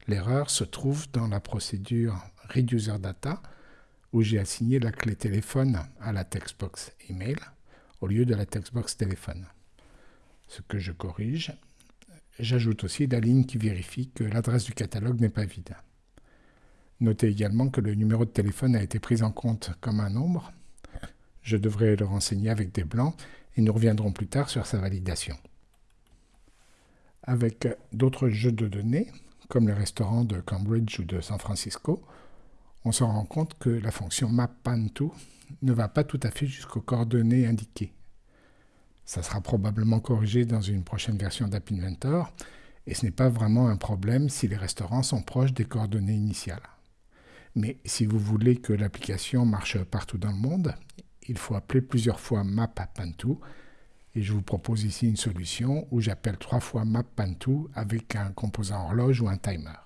L'erreur se trouve dans la procédure Reducer Data, où j'ai assigné la clé téléphone à la textbox email au lieu de la textbox téléphone. Ce que je corrige, j'ajoute aussi la ligne qui vérifie que l'adresse du catalogue n'est pas vide. Notez également que le numéro de téléphone a été pris en compte comme un nombre. Je devrais le renseigner avec des blancs et nous reviendrons plus tard sur sa validation. Avec d'autres jeux de données, comme les restaurants de Cambridge ou de San Francisco, on se rend compte que la fonction mappan2 ne va pas tout à fait jusqu'aux coordonnées indiquées. Ça sera probablement corrigé dans une prochaine version d'App Inventor, et ce n'est pas vraiment un problème si les restaurants sont proches des coordonnées initiales. Mais si vous voulez que l'application marche partout dans le monde, il faut appeler plusieurs fois mappan2, et je vous propose ici une solution où j'appelle trois fois mappan2 avec un composant horloge ou un timer.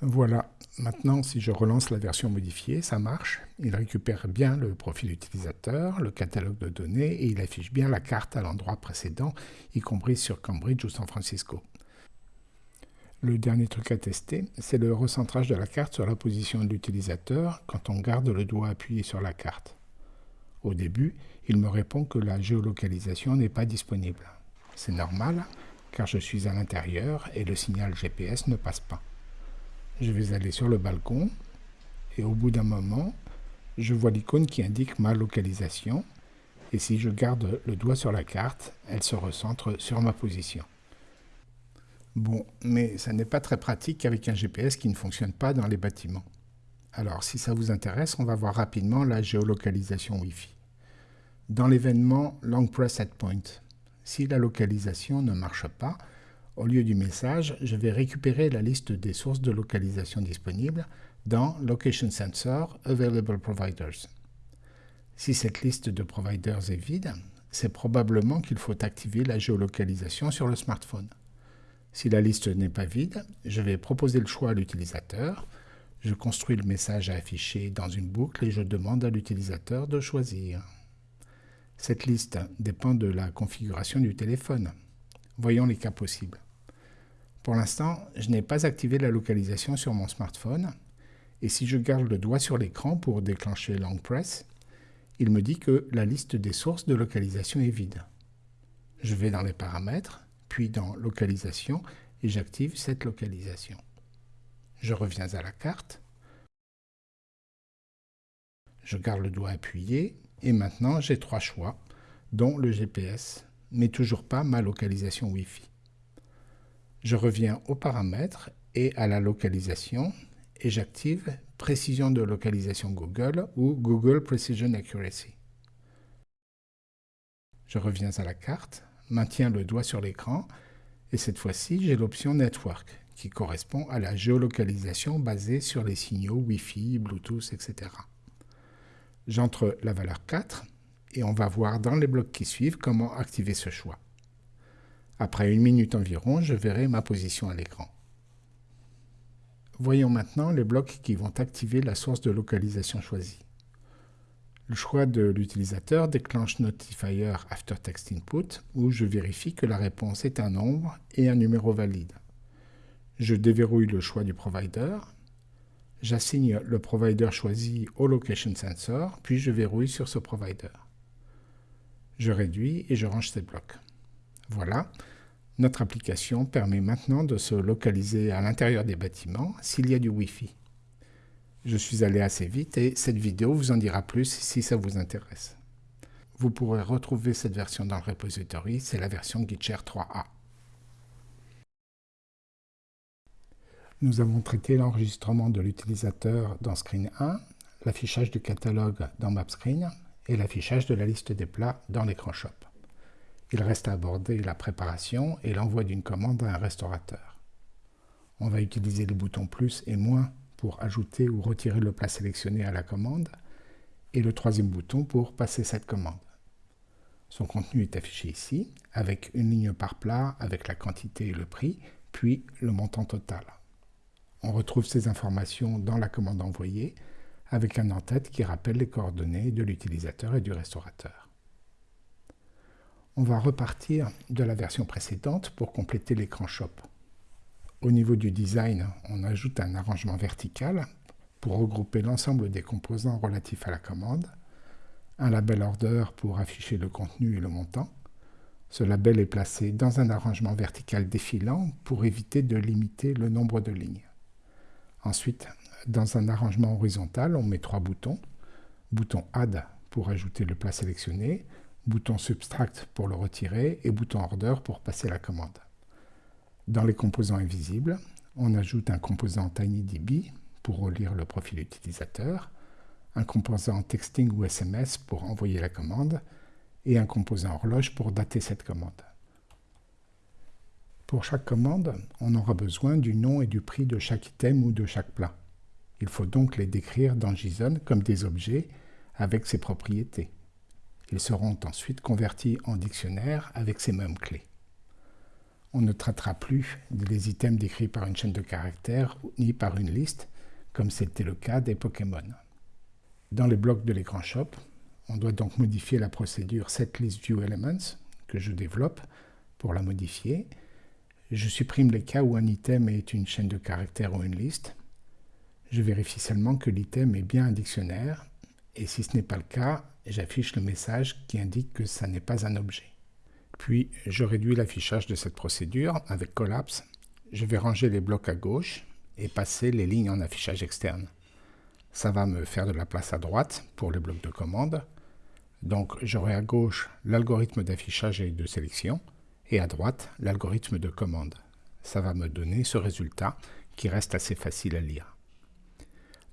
Voilà, maintenant si je relance la version modifiée, ça marche. Il récupère bien le profil utilisateur, le catalogue de données et il affiche bien la carte à l'endroit précédent, y compris sur Cambridge ou San Francisco. Le dernier truc à tester, c'est le recentrage de la carte sur la position de l'utilisateur quand on garde le doigt appuyé sur la carte. Au début, il me répond que la géolocalisation n'est pas disponible. C'est normal, car je suis à l'intérieur et le signal GPS ne passe pas je vais aller sur le balcon et au bout d'un moment, je vois l'icône qui indique ma localisation et si je garde le doigt sur la carte, elle se recentre sur ma position. Bon, mais ça n'est pas très pratique avec un GPS qui ne fonctionne pas dans les bâtiments. Alors, si ça vous intéresse, on va voir rapidement la géolocalisation Wi-Fi. Dans l'événement Long Press Set Point, si la localisation ne marche pas, au lieu du message, je vais récupérer la liste des sources de localisation disponibles dans Location Sensor Available Providers. Si cette liste de providers est vide, c'est probablement qu'il faut activer la géolocalisation sur le smartphone. Si la liste n'est pas vide, je vais proposer le choix à l'utilisateur, je construis le message à afficher dans une boucle et je demande à l'utilisateur de choisir. Cette liste dépend de la configuration du téléphone. Voyons les cas possibles. Pour l'instant, je n'ai pas activé la localisation sur mon smartphone, et si je garde le doigt sur l'écran pour déclencher Long Press, il me dit que la liste des sources de localisation est vide. Je vais dans les paramètres, puis dans Localisation, et j'active cette localisation. Je reviens à la carte, je garde le doigt appuyé, et maintenant j'ai trois choix, dont le GPS mais toujours pas ma localisation Wi-Fi. Je reviens aux paramètres et à la localisation et j'active Précision de localisation Google ou Google Precision Accuracy. Je reviens à la carte, maintiens le doigt sur l'écran et cette fois-ci j'ai l'option Network qui correspond à la géolocalisation basée sur les signaux Wi-Fi, Bluetooth, etc. J'entre la valeur 4 et on va voir dans les blocs qui suivent comment activer ce choix. Après une minute environ, je verrai ma position à l'écran. Voyons maintenant les blocs qui vont activer la source de localisation choisie. Le choix de l'utilisateur déclenche Notifier After Text Input où je vérifie que la réponse est un nombre et un numéro valide. Je déverrouille le choix du provider. J'assigne le provider choisi au Location Sensor, puis je verrouille sur ce provider je réduis et je range ces blocs. Voilà, notre application permet maintenant de se localiser à l'intérieur des bâtiments s'il y a du Wi-Fi. Je suis allé assez vite et cette vidéo vous en dira plus si ça vous intéresse. Vous pourrez retrouver cette version dans le repository, c'est la version Gitshare 3a. Nous avons traité l'enregistrement de l'utilisateur dans Screen 1, l'affichage du catalogue dans MapScreen et l'affichage de la liste des plats dans l'écran Shop. Il reste à aborder la préparation et l'envoi d'une commande à un restaurateur. On va utiliser le bouton plus et moins pour ajouter ou retirer le plat sélectionné à la commande et le troisième bouton pour passer cette commande. Son contenu est affiché ici, avec une ligne par plat avec la quantité et le prix, puis le montant total. On retrouve ces informations dans la commande envoyée, avec un en-tête qui rappelle les coordonnées de l'utilisateur et du restaurateur. On va repartir de la version précédente pour compléter l'écran Shop. Au niveau du design, on ajoute un arrangement vertical pour regrouper l'ensemble des composants relatifs à la commande, un label order pour afficher le contenu et le montant. Ce label est placé dans un arrangement vertical défilant pour éviter de limiter le nombre de lignes. Ensuite, Dans un arrangement horizontal, on met trois boutons. Bouton Add pour ajouter le plat sélectionné, bouton Subtract pour le retirer et bouton Order pour passer la commande. Dans les composants invisibles, on ajoute un composant TinyDB pour relire le profil utilisateur, un composant texting ou SMS pour envoyer la commande et un composant horloge pour dater cette commande. Pour chaque commande, on aura besoin du nom et du prix de chaque item ou de chaque plat. Il faut donc les décrire dans JSON comme des objets avec ces propriétés. Ils seront ensuite convertis en dictionnaire avec ces mêmes clés. On ne traitera plus des items décrits par une chaîne de caractères ni par une liste, comme c'était le cas des Pokémon. Dans les blocs de l'écran Shop, on doit donc modifier la procédure setListViewElements que je développe pour la modifier. Je supprime les cas où un item est une chaîne de caractères ou une liste. Je vérifie seulement que l'item est bien un dictionnaire et si ce n'est pas le cas, j'affiche le message qui indique que ça n'est pas un objet. Puis je réduis l'affichage de cette procédure avec Collapse. Je vais ranger les blocs à gauche et passer les lignes en affichage externe. Ça va me faire de la place à droite pour les blocs de commande. Donc j'aurai à gauche l'algorithme d'affichage et de sélection et à droite l'algorithme de commande. Ça va me donner ce résultat qui reste assez facile à lire.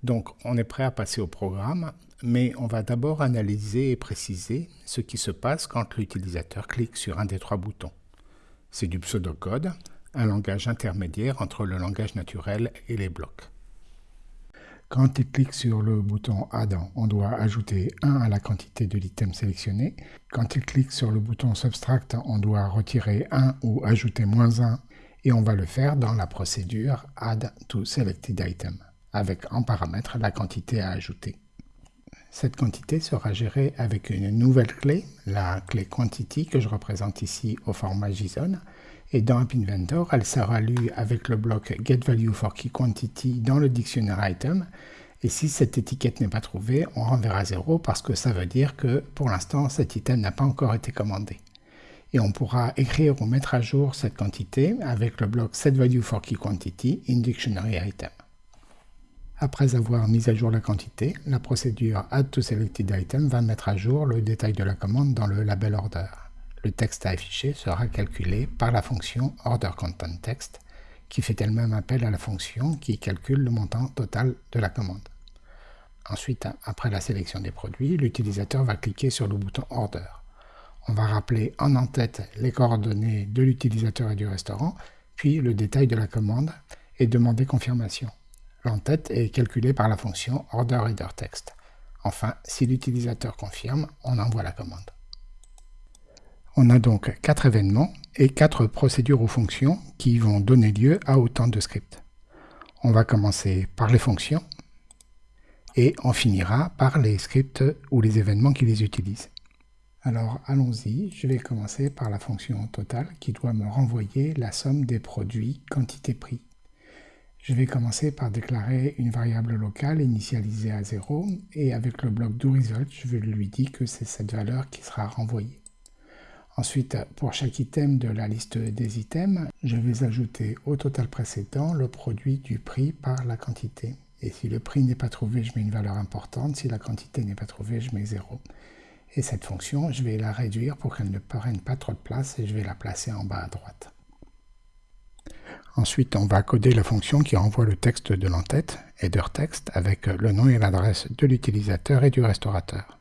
Donc on est prêt à passer au programme, mais on va d'abord analyser et préciser ce qui se passe quand l'utilisateur clique sur un des trois boutons. C'est du pseudocode, un langage intermédiaire entre le langage naturel et les blocs. Quand il clique sur le bouton Add, on doit ajouter 1 à la quantité de l'item sélectionné. Quand il clique sur le bouton Subtract, on doit retirer 1 ou ajouter moins 1 et on va le faire dans la procédure Add to Selected Item, avec en paramètre la quantité à ajouter. Cette quantité sera gérée avec une nouvelle clé, la clé Quantity que je représente ici au format JSON, et dans App Inventor, elle sera lue avec le bloc getValueForKeyQuantity dans le dictionnaire item. Et si cette étiquette n'est pas trouvée, on renverra 0 parce que ça veut dire que pour l'instant, cet item n'a pas encore été commandé. Et on pourra écrire ou mettre à jour cette quantité avec le bloc setValueForKeyQuantity in Dictionary Item. Après avoir mis à jour la quantité, la procédure AddToSelectedItem va mettre à jour le détail de la commande dans le label order le texte à afficher sera calculé par la fonction OrderContentText, qui fait elle-même appel à la fonction qui calcule le montant total de la commande. Ensuite, après la sélection des produits, l'utilisateur va cliquer sur le bouton Order. On va rappeler en en-tête les coordonnées de l'utilisateur et du restaurant, puis le détail de la commande et demander confirmation. L'en-tête est calculé par la fonction OrderReaderText. Enfin, si l'utilisateur confirme, on envoie la commande. On a donc quatre événements et quatre procédures ou fonctions qui vont donner lieu à autant de scripts. On va commencer par les fonctions et on finira par les scripts ou les événements qui les utilisent. Alors allons-y, je vais commencer par la fonction total qui doit me renvoyer la somme des produits quantité prix. Je vais commencer par déclarer une variable locale initialisée à 0 et avec le bloc doResult, je lui dire que c'est cette valeur qui sera renvoyée. Ensuite, pour chaque item de la liste des items, je vais ajouter au total précédent le produit du prix par la quantité. Et si le prix n'est pas trouvé, je mets une valeur importante. Si la quantité n'est pas trouvée, je mets 0. Et cette fonction, je vais la réduire pour qu'elle ne prenne pas trop de place et je vais la placer en bas à droite. Ensuite, on va coder la fonction qui renvoie le texte de l'entête, header avec le nom et l'adresse de l'utilisateur et du restaurateur.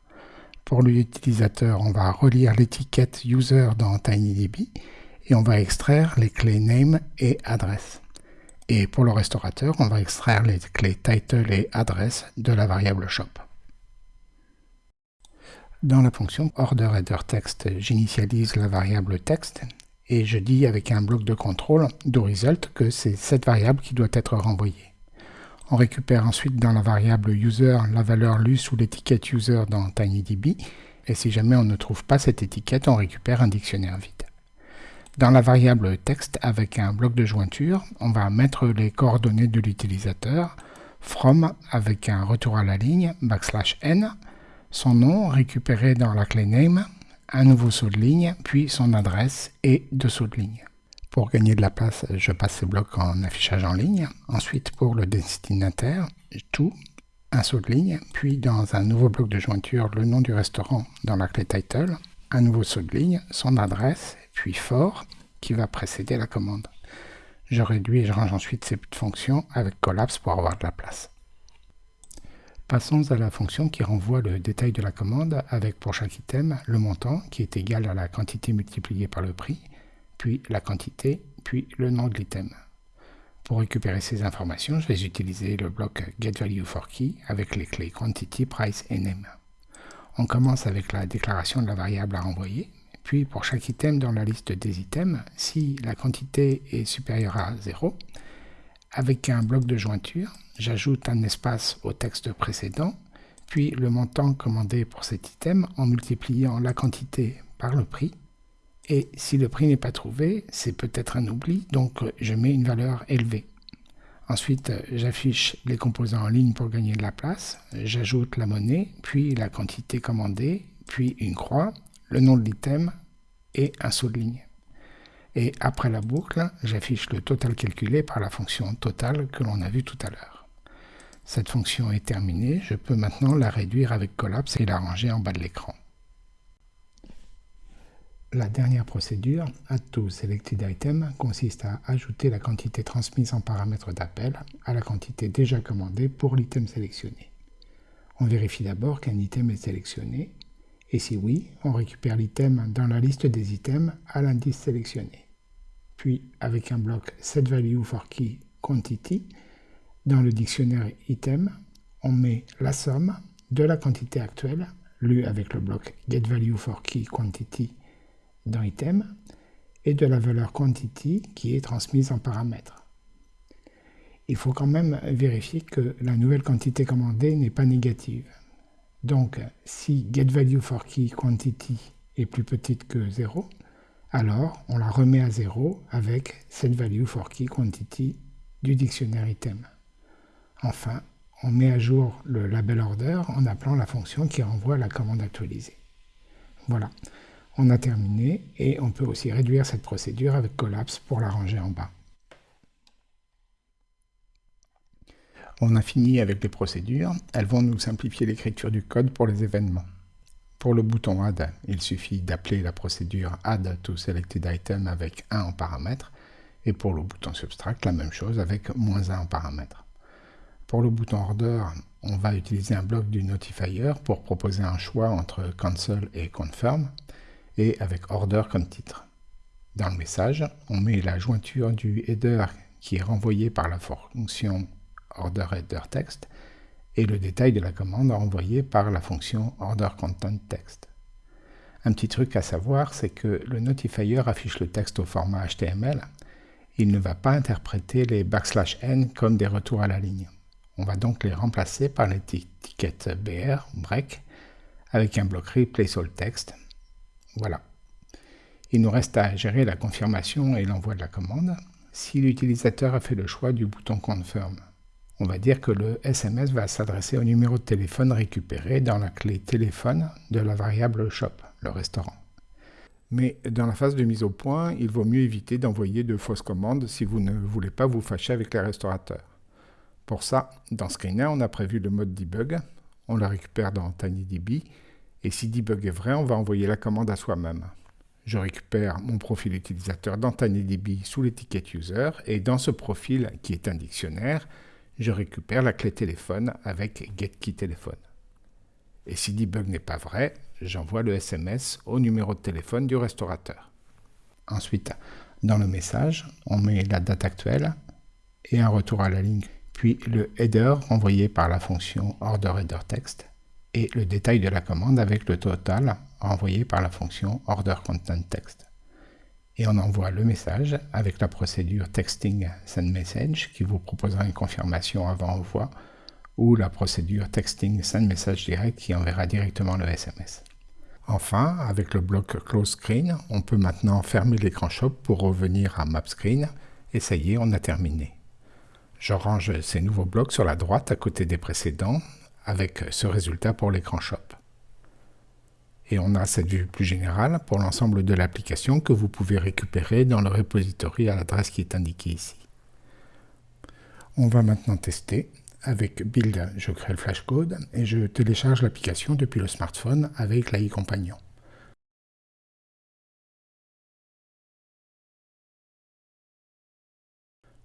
Pour l'utilisateur, on va relire l'étiquette user dans TinyDB et on va extraire les clés name et adresse. Et pour le restaurateur, on va extraire les clés title et adresse de la variable shop. Dans la fonction orderHeaderText, j'initialise la variable texte et je dis avec un bloc de contrôle doResult que c'est cette variable qui doit être renvoyée. On récupère ensuite dans la variable user la valeur lue sous l'étiquette user dans TinyDB, et si jamais on ne trouve pas cette étiquette, on récupère un dictionnaire vide. Dans la variable texte avec un bloc de jointure, on va mettre les coordonnées de l'utilisateur, from avec un retour à la ligne, backslash n, son nom récupéré dans la clé name, un nouveau saut de ligne, puis son adresse et deux sauts de ligne. Pour gagner de la place, je passe ces blocs en affichage en ligne. Ensuite, pour le destinataire, tout, un saut de ligne, puis dans un nouveau bloc de jointure, le nom du restaurant dans la clé title, un nouveau saut de ligne, son adresse, puis fort, qui va précéder la commande. Je réduis et je range ensuite cette fonction avec collapse pour avoir de la place. Passons à la fonction qui renvoie le détail de la commande avec pour chaque item le montant qui est égal à la quantité multipliée par le prix, puis la quantité, puis le nom de l'item. Pour récupérer ces informations, je vais utiliser le bloc getValueForKey avec les clés quantity, price et name. On commence avec la déclaration de la variable à renvoyer, puis pour chaque item dans la liste des items, si la quantité est supérieure à 0, avec un bloc de jointure, j'ajoute un espace au texte précédent, puis le montant commandé pour cet item en multipliant la quantité par le prix. Et si le prix n'est pas trouvé, c'est peut-être un oubli, donc je mets une valeur élevée. Ensuite, j'affiche les composants en ligne pour gagner de la place. J'ajoute la monnaie, puis la quantité commandée, puis une croix, le nom de l'item et un saut de ligne. Et après la boucle, j'affiche le total calculé par la fonction total que l'on a vu tout à l'heure. Cette fonction est terminée, je peux maintenant la réduire avec collapse et la ranger en bas de l'écran. La dernière procédure, Add consiste à ajouter la quantité transmise en paramètre d'appel à la quantité déjà commandée pour l'item sélectionné. On vérifie d'abord qu'un item est sélectionné et si oui, on récupère l'item dans la liste des items à l'indice sélectionné. Puis, avec un bloc setValueForKey quantity, dans le dictionnaire item, on met la somme de la quantité actuelle, lue avec le bloc quantity dans item, et de la valeur quantity qui est transmise en paramètre. Il faut quand même vérifier que la nouvelle quantité commandée n'est pas négative. Donc, si getValueForKeyQuantity est plus petite que 0, alors on la remet à 0 avec setValueForKeyQuantity du dictionnaire item. Enfin, on met à jour le label order en appelant la fonction qui renvoie la commande actualisée. Voilà, on a terminé et on peut aussi réduire cette procédure avec collapse pour la ranger en bas. On a fini avec les procédures, elles vont nous simplifier l'écriture du code pour les événements. Pour le bouton Add, il suffit d'appeler la procédure Add to Selected Item avec 1 en paramètre, et pour le bouton Subtract, la même chose avec moins 1 en paramètre. Pour le bouton Order, on va utiliser un bloc du notifier pour proposer un choix entre Cancel et Confirm, et avec Order comme titre. Dans le message, on met la jointure du header qui est renvoyé par la fonction order et le détail de la commande envoyée par la fonction order content. Un petit truc à savoir, c'est que le notifier affiche le texte au format HTML. Il ne va pas interpréter les backslash n comme des retours à la ligne. On va donc les remplacer par l'étiquette BR, break, avec un bloc replace all text. Voilà. Il nous reste à gérer la confirmation et l'envoi de la commande si l'utilisateur a fait le choix du bouton confirm on va dire que le SMS va s'adresser au numéro de téléphone récupéré dans la clé téléphone de la variable shop, le restaurant. Mais dans la phase de mise au point, il vaut mieux éviter d'envoyer de fausses commandes si vous ne voulez pas vous fâcher avec les restaurateurs. Pour ça, dans Screener, on a prévu le mode debug, on le récupère dans TinyDB, et si debug est vrai, on va envoyer la commande à soi-même. Je récupère mon profil utilisateur dans TinyDB sous l'étiquette user, et dans ce profil, qui est un dictionnaire, je récupère la clé téléphone avec GetKeyTéléphone. Et si debug n'est pas vrai, j'envoie le SMS au numéro de téléphone du restaurateur. Ensuite, dans le message, on met la date actuelle et un retour à la ligne, puis le header envoyé par la fonction orderHeaderText et le détail de la commande avec le total envoyé par la fonction orderContentText et on envoie le message avec la procédure texting send message qui vous proposera une confirmation avant envoi ou la procédure texting send message direct qui enverra directement le SMS. Enfin, avec le bloc close screen, on peut maintenant fermer l'écran shop pour revenir à map screen et ça y est, on a terminé. Je range ces nouveaux blocs sur la droite à côté des précédents avec ce résultat pour l'écran shop. Et on a cette vue plus générale pour l'ensemble de l'application que vous pouvez récupérer dans le repository à l'adresse qui est indiquée ici. On va maintenant tester. Avec Build, je crée le flashcode et je télécharge l'application depuis le smartphone avec l'AI Compagnon.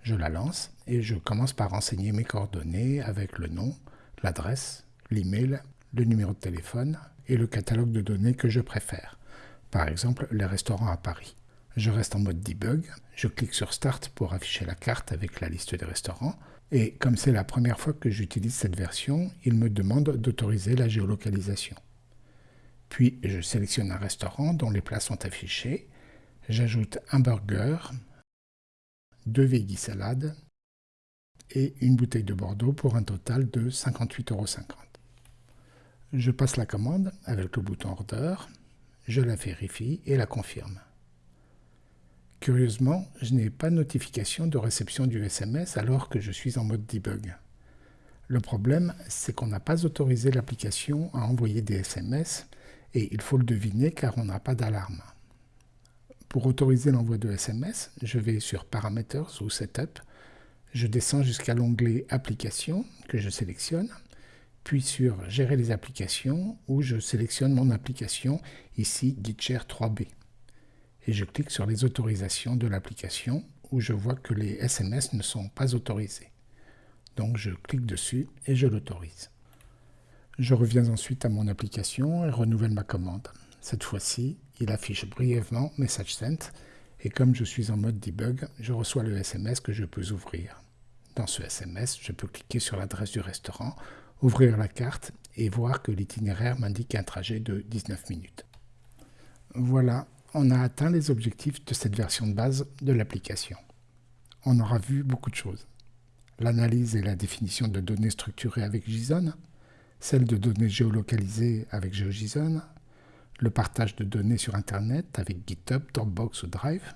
Je la lance et je commence par renseigner mes coordonnées avec le nom, l'adresse, l'email, le numéro de téléphone et le catalogue de données que je préfère. Par exemple, les restaurants à Paris. Je reste en mode debug, je clique sur Start pour afficher la carte avec la liste des restaurants, et comme c'est la première fois que j'utilise cette version, il me demande d'autoriser la géolocalisation. Puis je sélectionne un restaurant dont les plats sont affichés, j'ajoute un burger, deux veggie salades et une bouteille de Bordeaux pour un total de 58,50 euros. Je passe la commande avec le bouton Order, je la vérifie et la confirme. Curieusement, je n'ai pas de notification de réception du SMS alors que je suis en mode debug. Le problème, c'est qu'on n'a pas autorisé l'application à envoyer des SMS et il faut le deviner car on n'a pas d'alarme. Pour autoriser l'envoi de SMS, je vais sur Parameters ou Setup, je descends jusqu'à l'onglet Applications que je sélectionne puis sur Gérer les applications, où je sélectionne mon application, ici GitShare 3B. Et je clique sur les autorisations de l'application, où je vois que les SMS ne sont pas autorisés. Donc je clique dessus et je l'autorise. Je reviens ensuite à mon application et renouvelle ma commande. Cette fois-ci, il affiche brièvement Message Sent, et comme je suis en mode debug, je reçois le SMS que je peux ouvrir. Dans ce SMS, je peux cliquer sur l'adresse du restaurant ouvrir la carte et voir que l'itinéraire m'indique un trajet de 19 minutes. Voilà, on a atteint les objectifs de cette version de base de l'application. On aura vu beaucoup de choses. L'analyse et la définition de données structurées avec JSON, celle de données géolocalisées avec GeoJSON, le partage de données sur Internet avec GitHub, Dropbox ou Drive,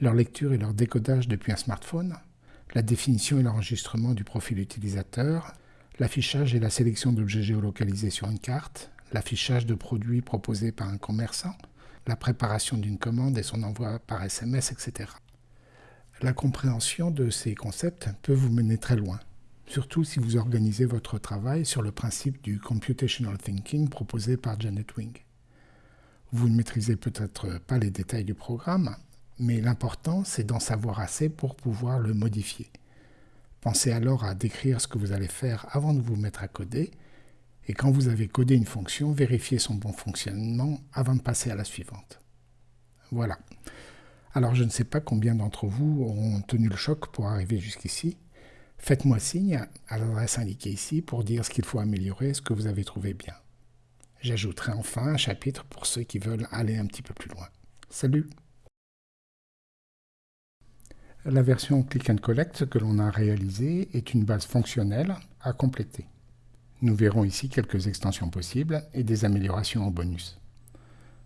leur lecture et leur décodage depuis un smartphone, la définition et l'enregistrement du profil utilisateur, l'affichage et la sélection d'objets géolocalisés sur une carte, l'affichage de produits proposés par un commerçant, la préparation d'une commande et son envoi par SMS, etc. La compréhension de ces concepts peut vous mener très loin, surtout si vous organisez votre travail sur le principe du computational thinking proposé par Janet Wing. Vous ne maîtrisez peut-être pas les détails du programme, mais l'important c'est d'en savoir assez pour pouvoir le modifier. Pensez alors à décrire ce que vous allez faire avant de vous mettre à coder. Et quand vous avez codé une fonction, vérifiez son bon fonctionnement avant de passer à la suivante. Voilà. Alors je ne sais pas combien d'entre vous auront tenu le choc pour arriver jusqu'ici. Faites-moi signe à l'adresse indiquée ici pour dire ce qu'il faut améliorer, ce que vous avez trouvé bien. J'ajouterai enfin un chapitre pour ceux qui veulent aller un petit peu plus loin. Salut la version Click and Collect que l'on a réalisée est une base fonctionnelle à compléter. Nous verrons ici quelques extensions possibles et des améliorations en bonus.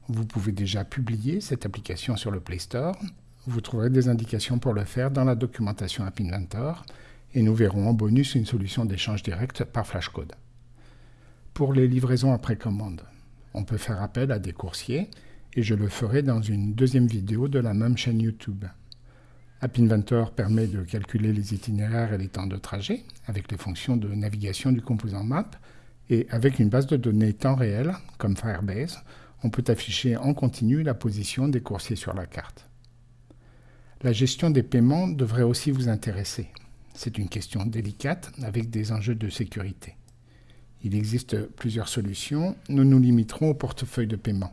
Vous pouvez déjà publier cette application sur le Play Store. Vous trouverez des indications pour le faire dans la documentation App Inventor et nous verrons en bonus une solution d'échange direct par flashcode. Pour les livraisons après commande, on peut faire appel à des coursiers et je le ferai dans une deuxième vidéo de la même chaîne YouTube. App Inventor permet de calculer les itinéraires et les temps de trajet avec les fonctions de navigation du composant Map et avec une base de données temps réel comme Firebase, on peut afficher en continu la position des coursiers sur la carte. La gestion des paiements devrait aussi vous intéresser. C'est une question délicate avec des enjeux de sécurité. Il existe plusieurs solutions, nous nous limiterons au portefeuille de paiement.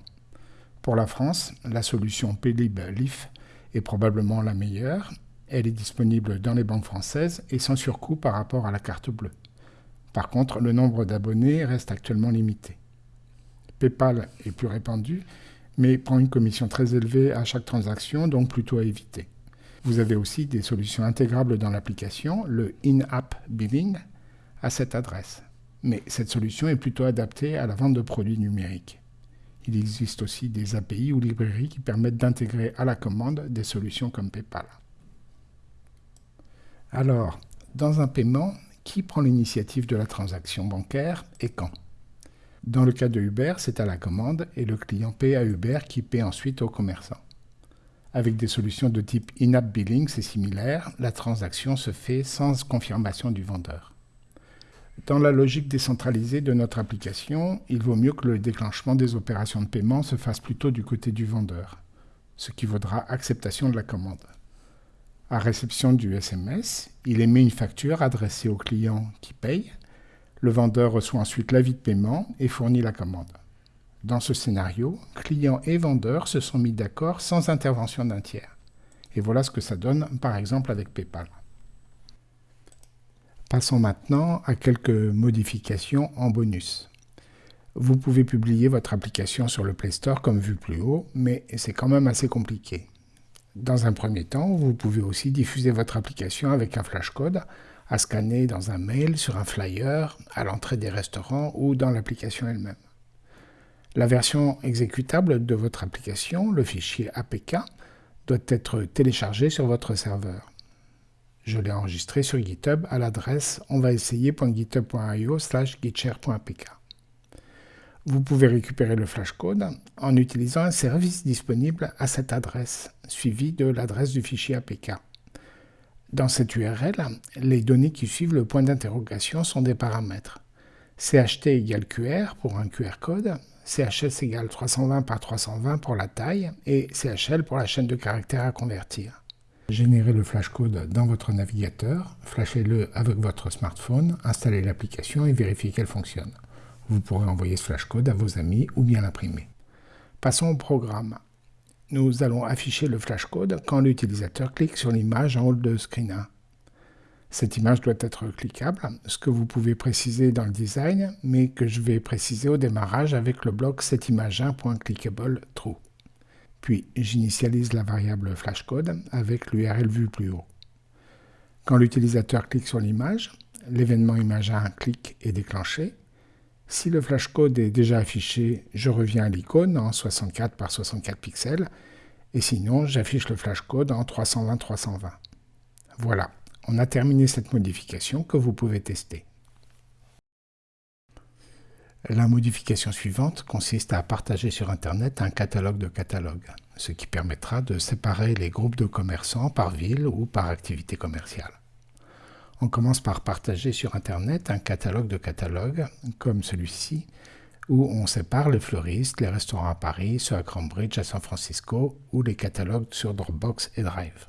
Pour la France, la solution Paylib Leaf est probablement la meilleure. Elle est disponible dans les banques françaises et sans surcoût par rapport à la carte bleue. Par contre, le nombre d'abonnés reste actuellement limité. PayPal est plus répandu, mais prend une commission très élevée à chaque transaction, donc plutôt à éviter. Vous avez aussi des solutions intégrables dans l'application, le In-App Billing, à cette adresse. Mais cette solution est plutôt adaptée à la vente de produits numériques. Il existe aussi des API ou librairies qui permettent d'intégrer à la commande des solutions comme PayPal. Alors, dans un paiement, qui prend l'initiative de la transaction bancaire et quand? Dans le cas de Uber, c'est à la commande et le client paie à Uber qui paie ensuite au commerçant. Avec des solutions de type in-app billing, c'est similaire, la transaction se fait sans confirmation du vendeur. Dans la logique décentralisée de notre application, il vaut mieux que le déclenchement des opérations de paiement se fasse plutôt du côté du vendeur, ce qui vaudra acceptation de la commande. À réception du SMS, il émet une facture adressée au client qui paye le vendeur reçoit ensuite l'avis de paiement et fournit la commande. Dans ce scénario, client et vendeur se sont mis d'accord sans intervention d'un tiers. Et voilà ce que ça donne par exemple avec PayPal. Passons maintenant à quelques modifications en bonus. Vous pouvez publier votre application sur le Play Store comme vu plus haut, mais c'est quand même assez compliqué. Dans un premier temps, vous pouvez aussi diffuser votre application avec un flashcode à scanner dans un mail, sur un flyer, à l'entrée des restaurants ou dans l'application elle-même. La version exécutable de votre application, le fichier APK, doit être téléchargé sur votre serveur. Je l'ai enregistré sur GitHub à l'adresse onvaessayer.github.io slash gitshare.apk. Vous pouvez récupérer le flashcode en utilisant un service disponible à cette adresse, suivi de l'adresse du fichier APK. Dans cette URL, les données qui suivent le point d'interrogation sont des paramètres. CHT égale QR pour un QR code, CHS égale 320 par 320 pour la taille et CHL pour la chaîne de caractères à convertir. Générez le flashcode dans votre navigateur, flashez-le avec votre smartphone, installez l'application et vérifiez qu'elle fonctionne. Vous pourrez envoyer ce flashcode à vos amis ou bien l'imprimer. Passons au programme nous allons afficher le flashcode quand l'utilisateur clique sur l'image en haut de screen 1. Cette image doit être cliquable, ce que vous pouvez préciser dans le design, mais que je vais préciser au démarrage avec le bloc setImage1.clickableTrue. Puis j'initialise la variable flashcode avec l'URL vue plus haut. Quand l'utilisateur clique sur l'image, l'événement image1 clique est déclenché si le flashcode est déjà affiché, je reviens à l'icône en 64 par 64 pixels, et sinon j'affiche le flashcode en 320-320. Voilà, on a terminé cette modification que vous pouvez tester. La modification suivante consiste à partager sur Internet un catalogue de catalogues, ce qui permettra de séparer les groupes de commerçants par ville ou par activité commerciale. On commence par partager sur Internet un catalogue de catalogues, comme celui-ci, où on sépare les fleuristes, les restaurants à Paris, ceux à Cambridge, à San Francisco, ou les catalogues sur Dropbox et Drive.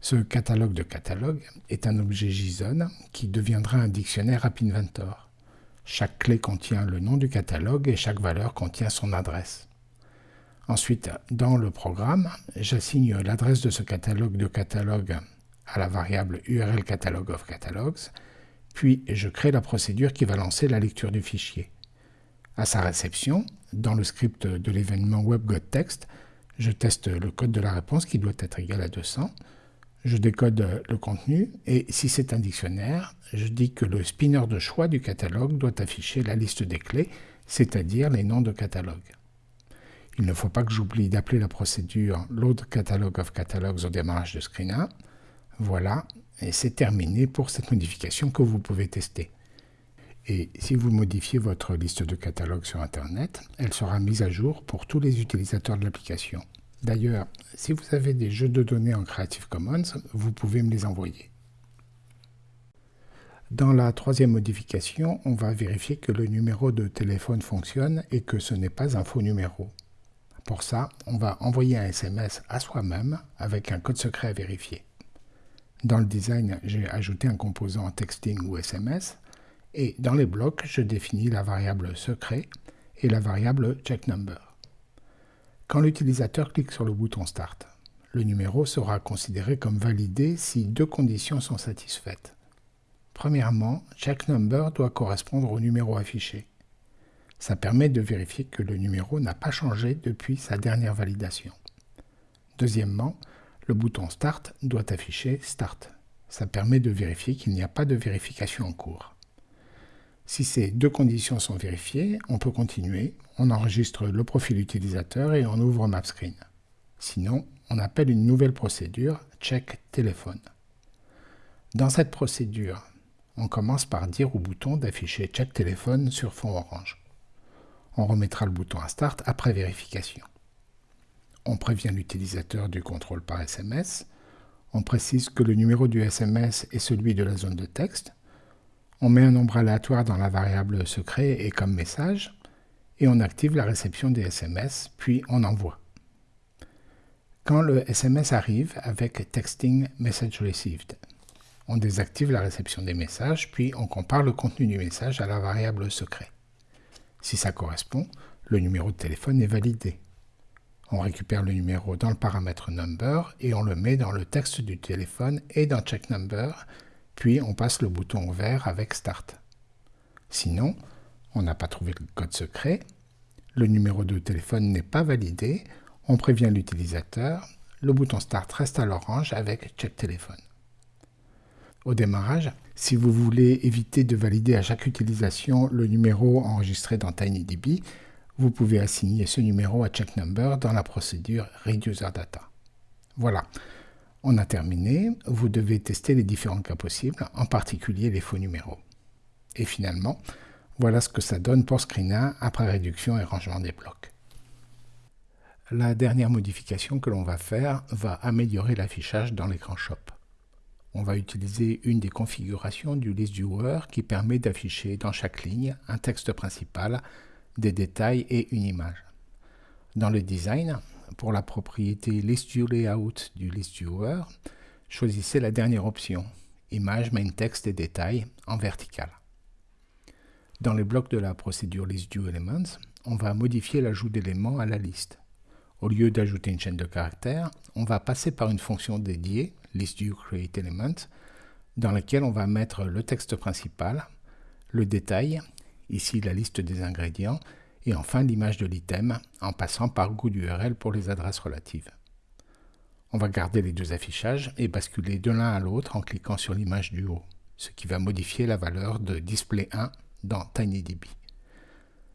Ce catalogue de catalogues est un objet JSON qui deviendra un dictionnaire App Inventor. Chaque clé contient le nom du catalogue et chaque valeur contient son adresse. Ensuite, dans le programme, j'assigne l'adresse de ce catalogue de catalogues à la variable URL catalog of puis je crée la procédure qui va lancer la lecture du fichier. À sa réception, dans le script de l'événement WebGotText, je teste le code de la réponse qui doit être égal à 200. Je décode le contenu et si c'est un dictionnaire, je dis que le spinner de choix du catalogue doit afficher la liste des clés, c'est-à-dire les noms de catalogue. Il ne faut pas que j'oublie d'appeler la procédure load catalog of catalogs au démarrage de screen 1. Voilà, et c'est terminé pour cette modification que vous pouvez tester. Et si vous modifiez votre liste de catalogues sur Internet, elle sera mise à jour pour tous les utilisateurs de l'application. D'ailleurs, si vous avez des jeux de données en Creative Commons, vous pouvez me les envoyer. Dans la troisième modification, on va vérifier que le numéro de téléphone fonctionne et que ce n'est pas un faux numéro. Pour ça, on va envoyer un SMS à soi-même avec un code secret à vérifier. Dans le design, j'ai ajouté un composant texting ou SMS, et dans les blocs, je définis la variable secret et la variable checkNumber. Quand l'utilisateur clique sur le bouton Start, le numéro sera considéré comme validé si deux conditions sont satisfaites. Premièrement, checkNumber doit correspondre au numéro affiché. Ça permet de vérifier que le numéro n'a pas changé depuis sa dernière validation. Deuxièmement, le bouton Start doit afficher Start. Ça permet de vérifier qu'il n'y a pas de vérification en cours. Si ces deux conditions sont vérifiées, on peut continuer, on enregistre le profil utilisateur et on ouvre MapScreen. Sinon, on appelle une nouvelle procédure Check téléphone. Dans cette procédure, on commence par dire au bouton d'afficher Check téléphone sur fond orange. on remettra le bouton à Start après vérification. On prévient l'utilisateur du contrôle par SMS, on précise que le numéro du SMS est celui de la zone de texte, on met un nombre aléatoire dans la variable secret et comme message, et on active la réception des SMS, puis on envoie. Quand le SMS arrive avec Texting Message Received, on désactive la réception des messages, puis on compare le contenu du message à la variable secret. Si ça correspond, le numéro de téléphone est validé. On récupère le numéro dans le paramètre number et on le met dans le texte du téléphone et dans check number, puis on passe le bouton vert avec start. Sinon, on n'a pas trouvé le code secret, le numéro de téléphone n'est pas validé, on prévient l'utilisateur, le bouton Start reste à l'orange avec Check téléphone. Au démarrage, si vous voulez éviter de valider à chaque utilisation le numéro enregistré dans TinyDB, vous pouvez assigner ce numéro à check number dans la procédure Read User Data. Voilà, on a terminé. Vous devez tester les différents cas possibles, en particulier les faux numéros. Et finalement, voilà ce que ça donne pour Screena après réduction et rangement des blocs. La dernière modification que l'on va faire va améliorer l'affichage dans l'écran Shop. On va utiliser une des configurations du list viewer qui permet d'afficher dans chaque ligne un texte principal, des détails et une image. Dans le design, pour la propriété List Layout du list viewer, choisissez la dernière option, Image, Main Text et Détails en vertical. Dans les blocs de la procédure ListViewElements, on va modifier l'ajout d'éléments à la liste. Au lieu d'ajouter une chaîne de caractères, on va passer par une fonction dédiée, ListViewCreateElement, dans laquelle on va mettre le texte principal, le détail, ici la liste des ingrédients, et enfin l'image de l'item, en passant par goût d'URL pour les adresses relatives. On va garder les deux affichages et basculer de l'un à l'autre en cliquant sur l'image du haut, ce qui va modifier la valeur de display1 dans TinyDB.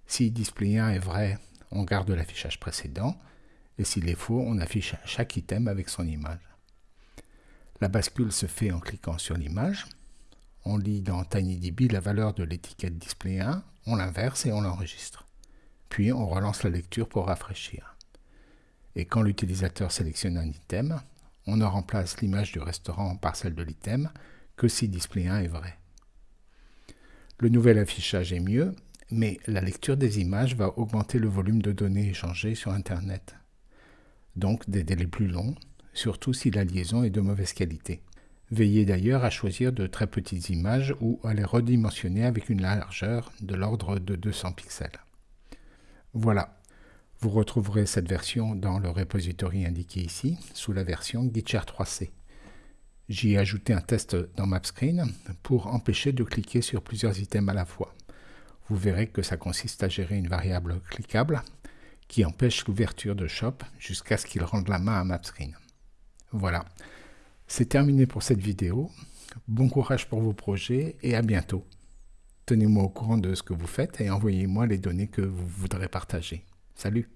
Si display1 est vrai, on garde l'affichage précédent, et s'il est faux, on affiche chaque item avec son image. La bascule se fait en cliquant sur l'image. On lit dans TinyDB la valeur de l'étiquette display1, on l'inverse et on l'enregistre. Puis on relance la lecture pour rafraîchir. Et quand l'utilisateur sélectionne un item, on ne remplace l'image du restaurant par celle de l'item que si display1 est vrai. Le nouvel affichage est mieux, mais la lecture des images va augmenter le volume de données échangées sur Internet donc des délais plus longs, surtout si la liaison est de mauvaise qualité. Veillez d'ailleurs à choisir de très petites images ou à les redimensionner avec une largeur de l'ordre de 200 pixels. Voilà, vous retrouverez cette version dans le repository indiqué ici, sous la version Gitshare 3C. J'y ai ajouté un test dans MapScreen pour empêcher de cliquer sur plusieurs items à la fois. Vous verrez que ça consiste à gérer une variable cliquable qui empêche l'ouverture de Shop jusqu'à ce qu'il rende la main à MapScreen. Voilà, c'est terminé pour cette vidéo. Bon courage pour vos projets et à bientôt. Tenez-moi au courant de ce que vous faites et envoyez-moi les données que vous voudrez partager. Salut